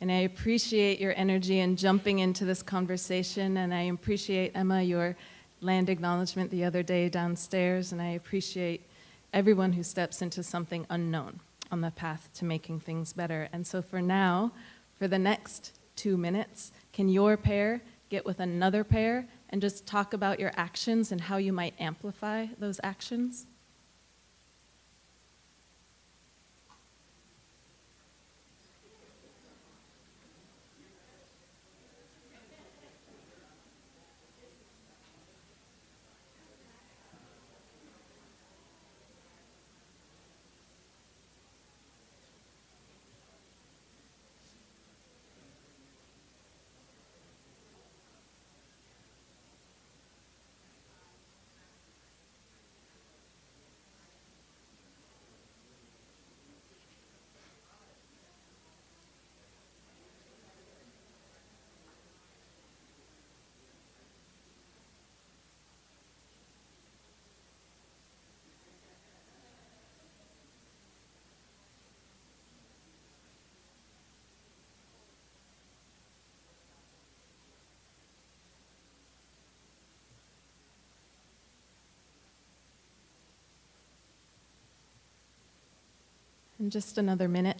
And I appreciate your energy in jumping into this conversation, and I appreciate, Emma, your land acknowledgement the other day downstairs, and I appreciate everyone who steps into something unknown on the path to making things better. And so for now, for the next two minutes, can your pair get with another pair and just talk about your actions and how you might amplify those actions? In just another minute.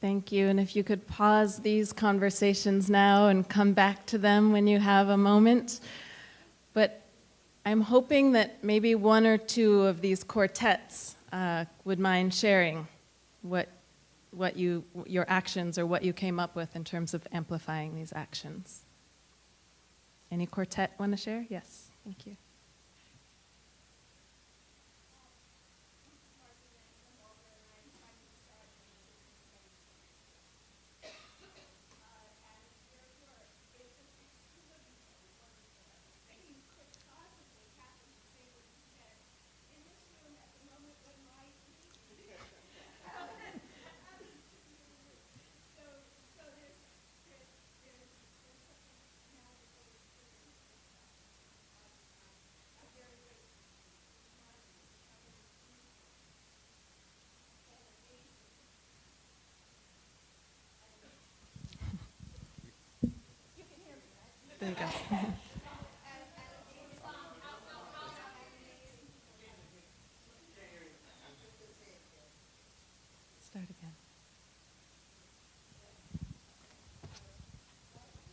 Thank you. And if you could pause these conversations now and come back to them when you have a moment. But I'm hoping that maybe one or two of these quartets uh, would mind sharing what, what you, your actions or what you came up with in terms of amplifying these actions. Any quartet want to share? Yes, thank you. There you go. Start again.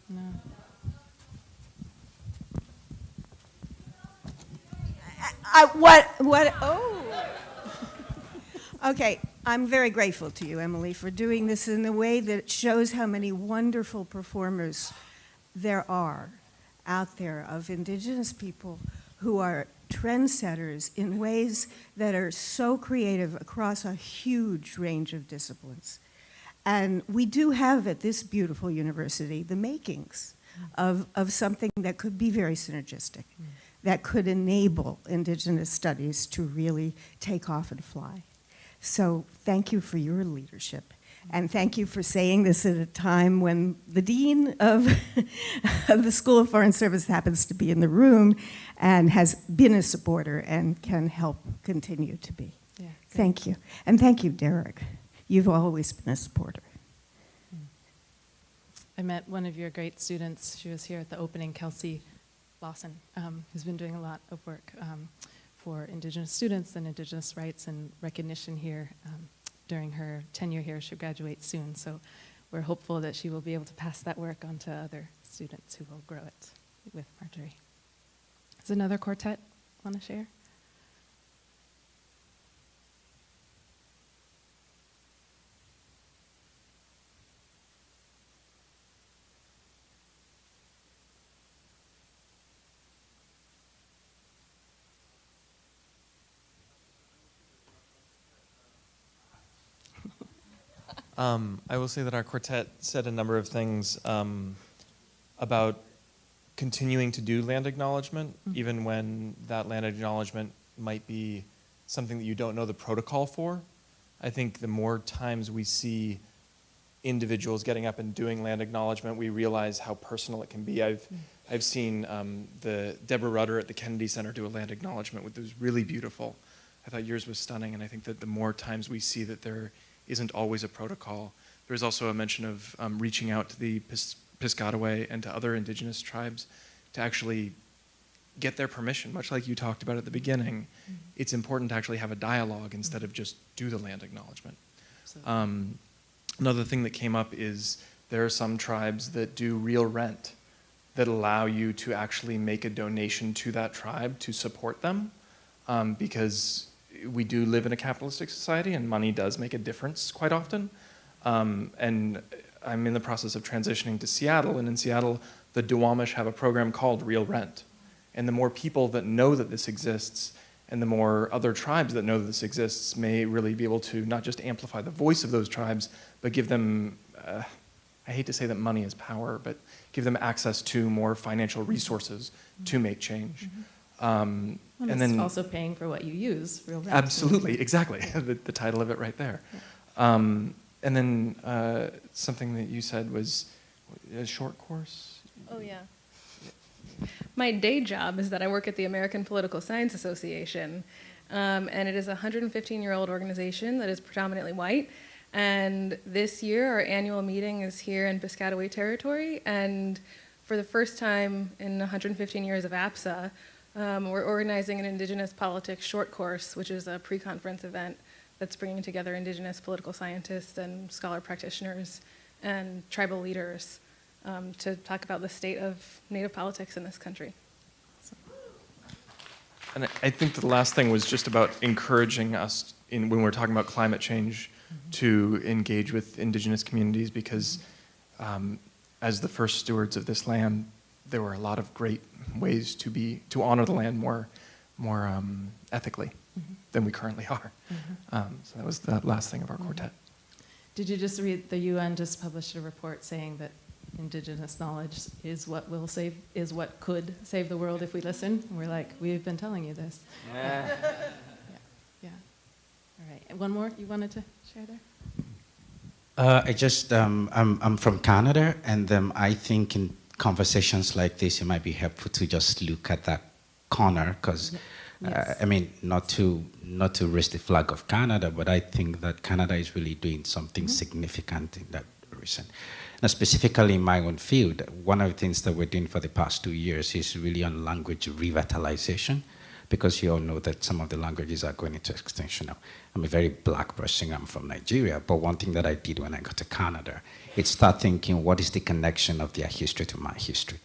No. I, what, what, oh. Okay, I'm very grateful to you, Emily, for doing this in a way that shows how many wonderful performers there are out there of indigenous people who are trendsetters in ways that are so creative across a huge range of disciplines. And we do have at this beautiful university the makings of, of something that could be very synergistic, mm. that could enable indigenous studies to really take off and fly. So thank you for your leadership. And thank you for saying this at a time when the dean of, of the School of Foreign Service happens to be in the room and has been a supporter and can help continue to be. Yeah. Thank you. And thank you, Derek. You've always been a supporter. I met one of your great students. She was here at the opening, Kelsey Lawson, um, who's been doing a lot of work um, for Indigenous students and Indigenous rights and recognition here um, during her tenure here. She'll graduate soon, so we're hopeful that she will be able to pass that work on to other students who will grow it with Marjorie. Does another quartet want to share? Um, I will say that our quartet said a number of things um, about continuing to do land acknowledgement, even when that land acknowledgement might be something that you don't know the protocol for. I think the more times we see individuals getting up and doing land acknowledgement, we realize how personal it can be. I've I've seen um, the Deborah Rutter at the Kennedy Center do a land acknowledgement, which was really beautiful. I thought yours was stunning, and I think that the more times we see that there isn't always a protocol. There's also a mention of um, reaching out to the Pis- Piscataway and to other indigenous tribes to actually get their permission, much like you talked about at the beginning. It's important to actually have a dialogue instead of just do the land acknowledgement. Um, another thing that came up is there are some tribes that do real rent that allow you to actually make a donation to that tribe to support them um, because we do live in a capitalistic society and money does make a difference quite often. Um, and I'm in the process of transitioning to Seattle, and in Seattle, the Duwamish have a program called Real Rent. And the more people that know that this exists, and the more other tribes that know that this exists, may really be able to not just amplify the voice of those tribes, but give them, uh, I hate to say that money is power, but give them access to more financial resources to make change. Um, Well, and then also paying for what you use, real rent. Absolutely, exactly. the, the title of it right there. Um, and then uh, something that you said was a short course. Oh, yeah. My day job is that I work at the American Political Science Association, um, and it is a 115 year old organization that is predominantly white. And this year, our annual meeting is here in Piscataway Territory, and for the first time in 115 years of APSA, um, we're organizing an Indigenous Politics short course, which is a pre conference event that's bringing together Indigenous political scientists and scholar practitioners and tribal leaders um, to talk about the state of Native politics in this country. And I- I think the last thing was just about encouraging us in when we're talking about climate change to engage with indigenous communities because um, as the first stewards of this land, there were a lot of great ways to be to honor the land more more um, ethically than we currently are. Um, so that was the last thing of our quartet. Did you just read, the UN just published a report saying that indigenous knowledge is what will save, is what could save the world if we listen? And we're like, we've been telling you this. Yeah. Yeah. All right. One more you wanted to share there? Uh, I just, um, I'm, I'm from Canada, and um, I think in conversations like this, it might be helpful to just look at that corner, because, Yes. uh, I mean, not to, not to raise the flag of Canada, but I think that Canada is really doing something significant in that direction. Now, specifically in my own field, one of the things that we're doing for the past two years is really on language revitalization, because you all know that some of the languages are going into extinction now. I'm a very black person, I'm from Nigeria, but one thing that I did when I got to Canada, is start thinking, what is the connection of their history to my history?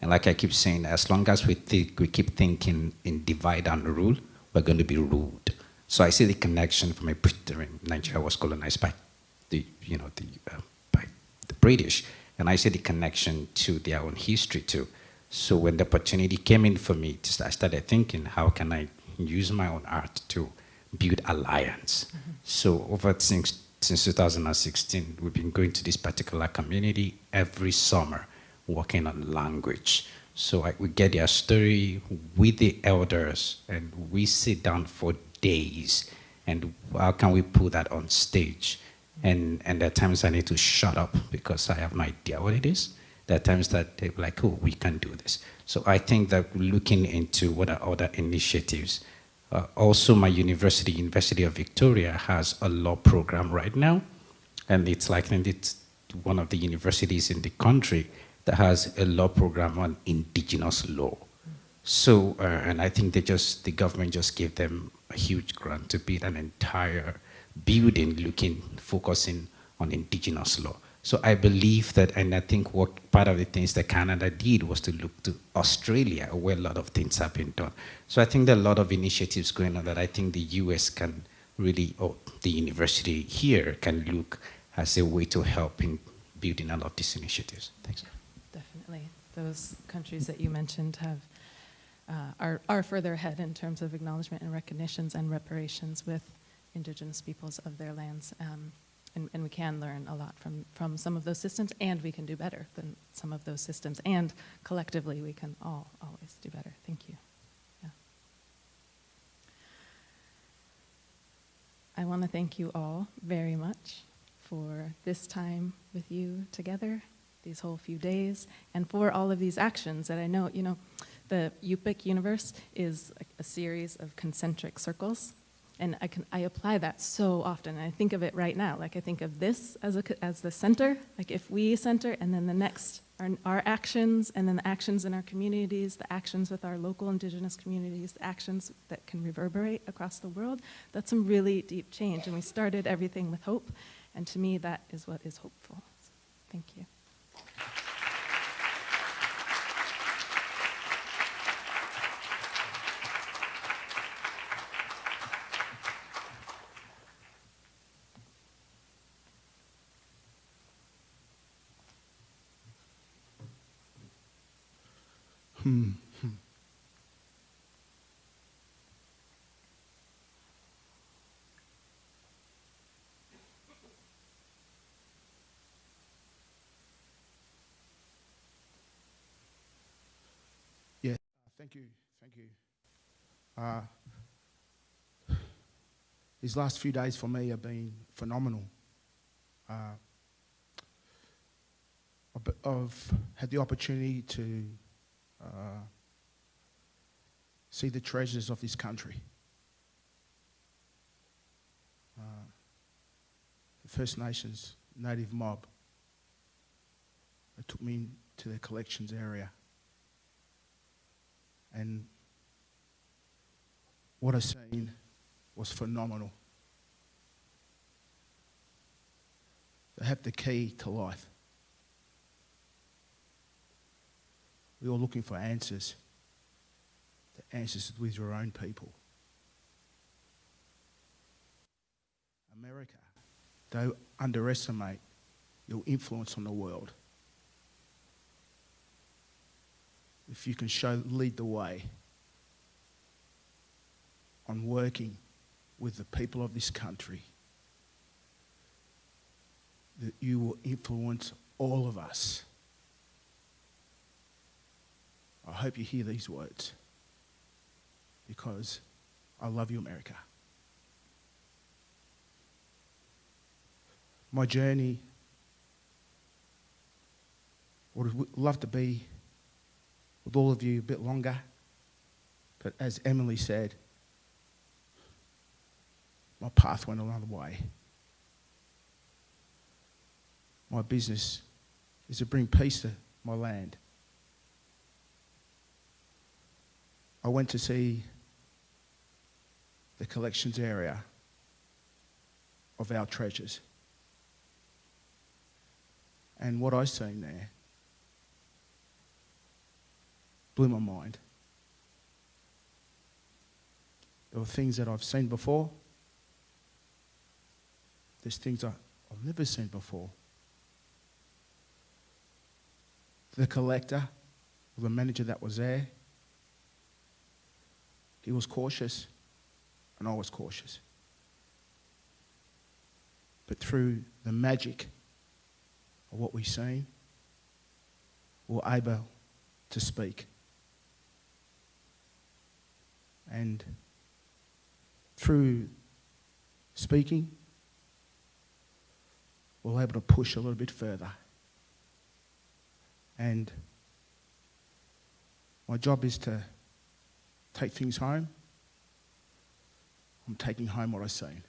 And like I keep saying, as long as we, think, we keep thinking in divide and rule, we're going to be ruled. So I see the connection from a Britain. Nigeria was colonized by the, you know, the, uh, by the British, and I see the connection to their own history too. So when the opportunity came in for me, I started thinking, how can I use my own art to build alliance? So over since since 2016, we've been going to this particular community every summer, working on language. So I, we get their story with the elders, and we sit down for days. And how can we put that on stage? And, and there are times I need to shut up because I have no idea what it is. There are times that they're like, oh, we can do this. So I think that looking into what are other initiatives. Uh, also, my university, University of Victoria, has a law program right now. And it's like and it's one of the universities in the country that has a law program on indigenous law. So, uh, and I think they just, the government just gave them a huge grant to build an entire building looking, focusing on indigenous law. So I believe that, and I think what part of the things that Canada did was to look to Australia, where a lot of things have been done. So I think there are a lot of initiatives going on that I think the US can really, or the university here can look as a way to help in building a lot of these initiatives. Thanks. Definitely. Those countries that you mentioned have, uh, are, are further ahead in terms of acknowledgement and recognitions and reparations with indigenous peoples of their lands. Um, and, and we can learn a lot from, from some of those systems, and we can do better than some of those systems, and collectively we can all always do better. Thank you. Yeah. I want to thank you all very much for this time with you together, these whole few days, and for all of these actions that I know, you know, the Yup'ik universe is a, a series of concentric circles. And I, can, I apply that so often. I think of it right now. Like I think of this as, a, as the center. Like if we center, and then the next are our actions, and then the actions in our communities, the actions with our local indigenous communities, the actions that can reverberate across the world. That's some really deep change. And we started everything with hope. And to me, that is what is hopeful. So, thank you. Yeah, thank you, thank you. Uh, these last few days for me have been phenomenal. Uh, I've had the opportunity to uh, see the treasures of this country. Uh, the First Nations native mob. They took me to their collections area. And what I seen was phenomenal. They have the key to life. We're all looking for answers. The answers with your own people. America, don't underestimate your influence on the world. if you can show lead the way on working with the people of this country that you will influence all of us i hope you hear these words because i love you america my journey would love to be with all of you a bit longer. But as Emily said, my path went another way. My business is to bring peace to my land. I went to see the collections area of our treasures. And what I seen there blew my mind. There were things that I've seen before. There's things I, I've never seen before. The collector, or the manager that was there, he was cautious, and I was cautious. But through the magic of what we've seen, we we're able to speak. And through speaking, we're able to push a little bit further. And my job is to take things home. I'm taking home what I've seen.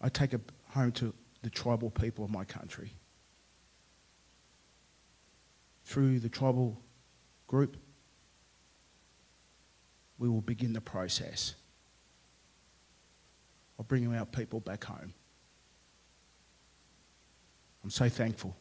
I take it home to the tribal people of my country. Through the tribal group, we will begin the process of bringing our people back home. I'm so thankful.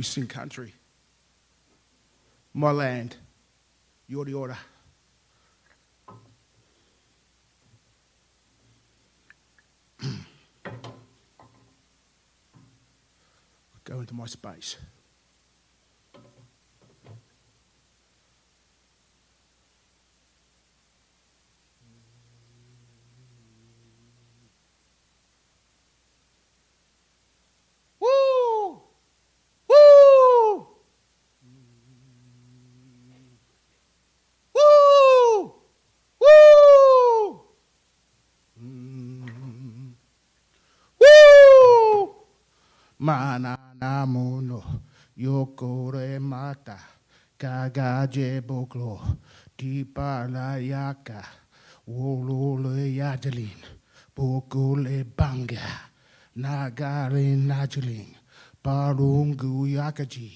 We sing country. My land, the order. Go into my space. Mana na mono yokore mata kagaje boklo tipa la yaka wolole yadelin bokole banga nagare najelin parungu yakaji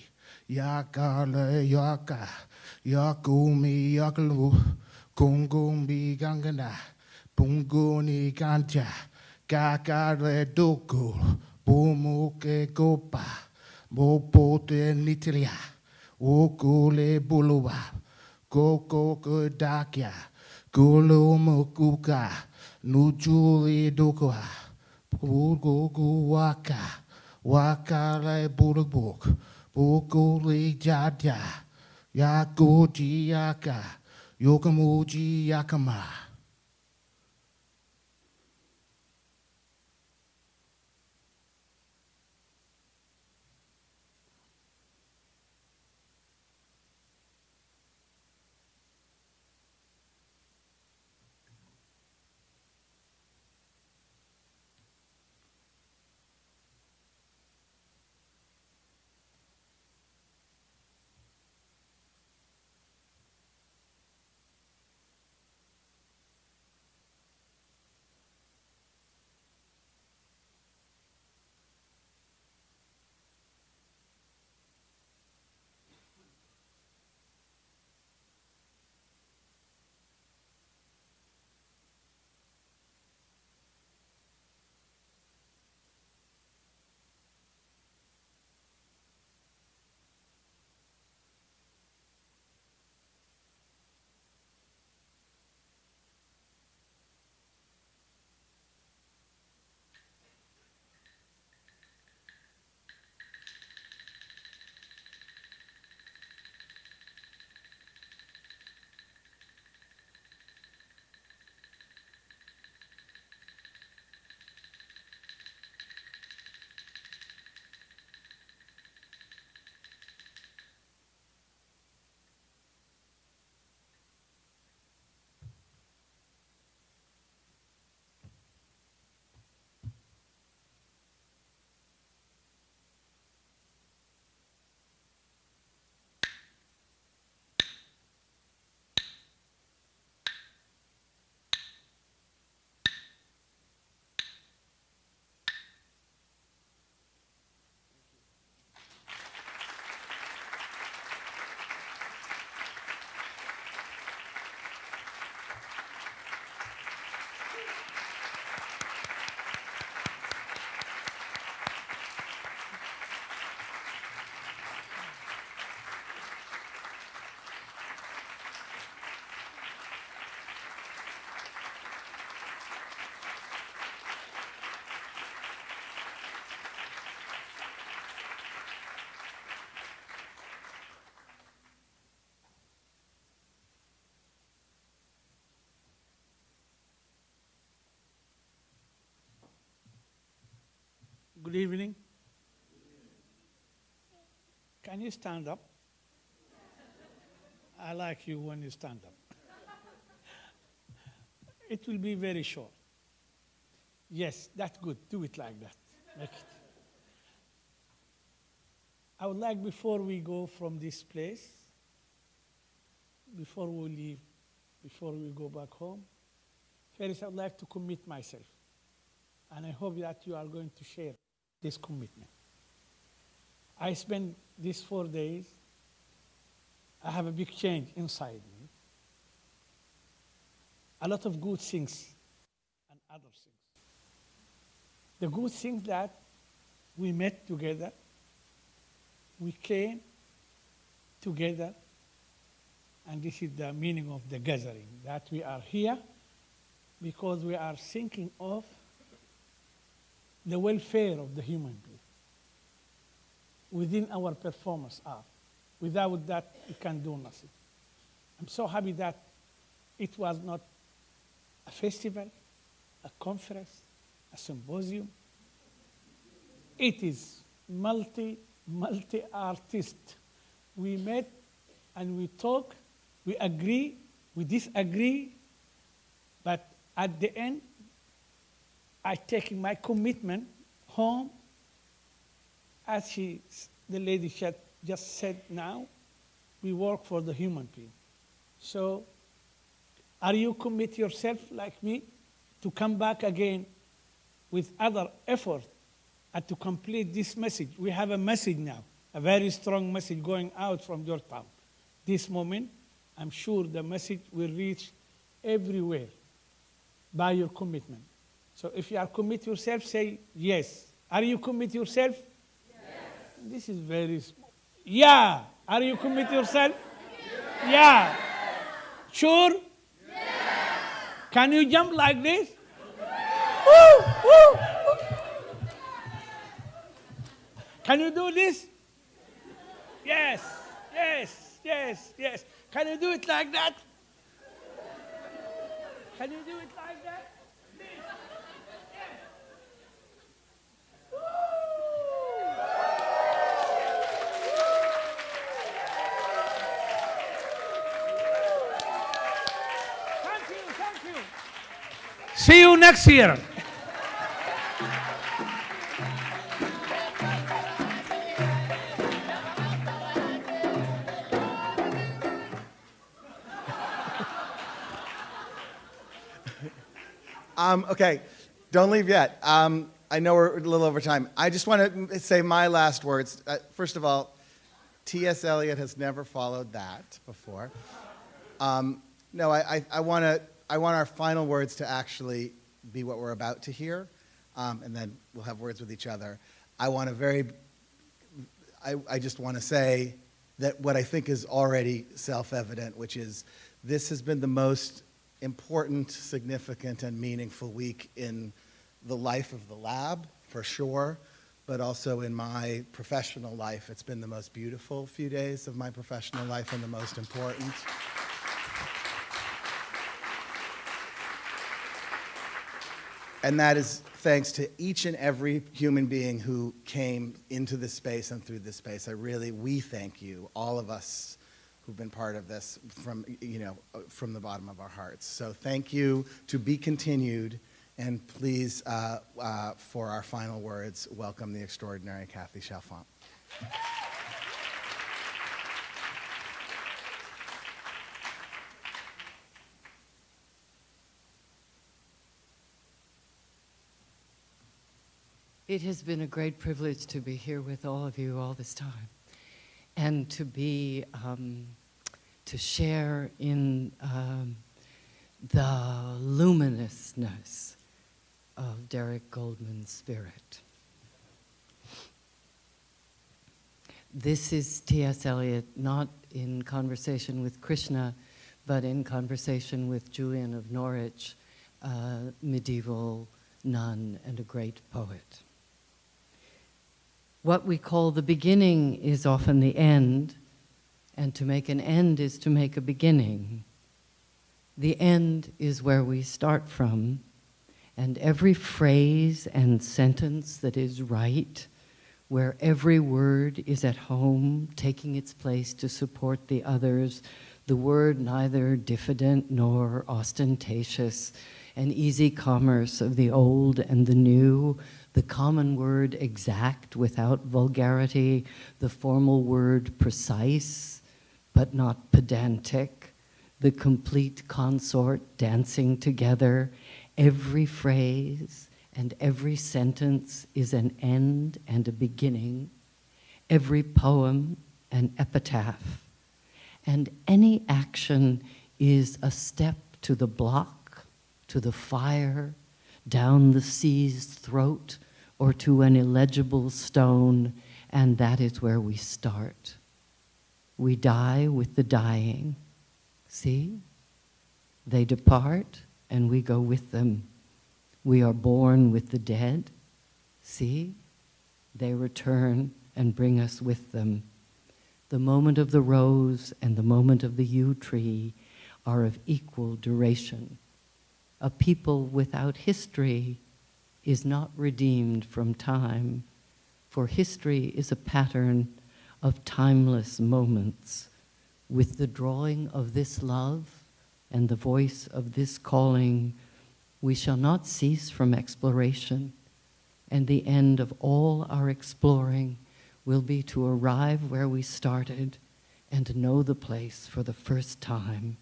yakale yaka yakumi yakalu kongombi gangana punguni kanja kakare doko Bo mo ke go pa, buluwa, koko go go dakia, go lo mo kuka, nu ju le dokoa, po waka, waka bulubuk, po go le ya go ji yaka, yoka mo. Good evening. Can you stand up? I like you when you stand up. it will be very short. Yes, that's good. Do it like that. Make it. I would like, before we go from this place, before we leave, before we go back home, first I would like to commit myself. And I hope that you are going to share this commitment. I spent these four days, I have a big change inside me. A lot of good things and other things. The good things that we met together, we came together, and this is the meaning of the gathering, that we are here because we are thinking of the welfare of the human being within our performance art. Without that, we can do nothing. I'm so happy that it was not a festival, a conference, a symposium. It is multi, multi-artist. We met and we talk, we agree, we disagree, but at the end, I take my commitment home, as she, the lady said- just said now, we work for the human being. So, are you commit yourself like me to come back again with other effort and to complete this message? We have a message now, a very strong message going out from your Georgetown. This moment, I'm sure the message will reach everywhere by your commitment. So if you are commit yourself, say yes. Are you commit yourself? Yes. This is very small. Yeah. Are you commit yourself? Yeah. Sure? Can you jump like this? Woo, woo, woo. Can you do this? Yes, yes, yes, yes. Can you do it like that? Can you do it like that? This. Yes. Thank you, thank you. See you next year. Um, okay, don't leave yet. Um, I know we're a little over time. I just want to say my last words. Uh, first of all, T.S. Eliot has never followed that before. Um, no, I, I, I want to. I want our final words to actually be what we're about to hear, um, and then we'll have words with each other. I want to very. I, I just want to say that what I think is already self-evident, which is this has been the most important, significant, and meaningful week in the life of the lab, for sure, but also in my professional life. It's been the most beautiful few days of my professional life and the most important. And that is thanks to each and every human being who came into this space and through this space. I really, we thank you, all of us who've been part of this from, you know, from the bottom of our hearts. So thank you to be continued. And please, uh, uh, for our final words, welcome the extraordinary Kathy Chalfant. It has been a great privilege to be here with all of you all this time and to be, um, to share in um, the luminousness of Derek Goldman's spirit. This is T.S. Eliot, not in conversation with Krishna, but in conversation with Julian of Norwich, a medieval nun and a great poet. What we call the beginning is often the end, and to make an end is to make a beginning. The end is where we start from, and every phrase and sentence that is right, where every word is at home, taking its place to support the others, the word neither diffident nor ostentatious, an easy commerce of the old and the new, the common word exact without vulgarity, the formal word precise but not pedantic, the complete consort dancing together. Every phrase and every sentence is an end and a beginning, every poem an epitaph, and any action is a step to the block, to the fire, down the sea's throat, or to an illegible stone, and that is where we start. We die with the dying. See? They depart, and we go with them. We are born with the dead. See? They return and bring us with them. The moment of the rose and the moment of the yew tree are of equal duration. A people without history is not redeemed from time, for history is a pattern of timeless moments. With the drawing of this love and the voice of this calling, we shall not cease from exploration, and the end of all our exploring will be to arrive where we started and know the place for the first time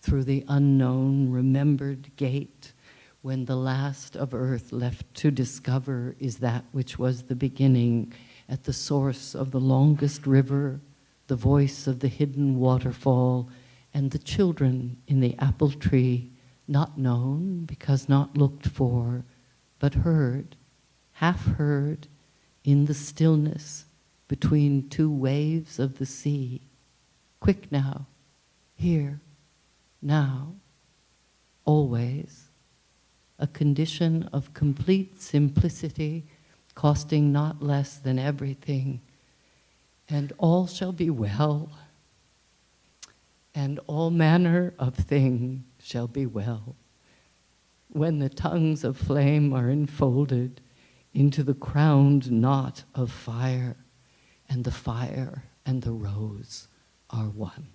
through the unknown, remembered gate when the last of earth left to discover is that which was the beginning at the source of the longest river, the voice of the hidden waterfall, and the children in the apple tree, not known because not looked for, but heard, half heard, in the stillness between two waves of the sea. Quick now, here, now, always, a condition of complete simplicity, costing not less than everything, and all shall be well, and all manner of thing shall be well. When the tongues of flame are enfolded into the crowned knot of fire, and the fire and the rose are one.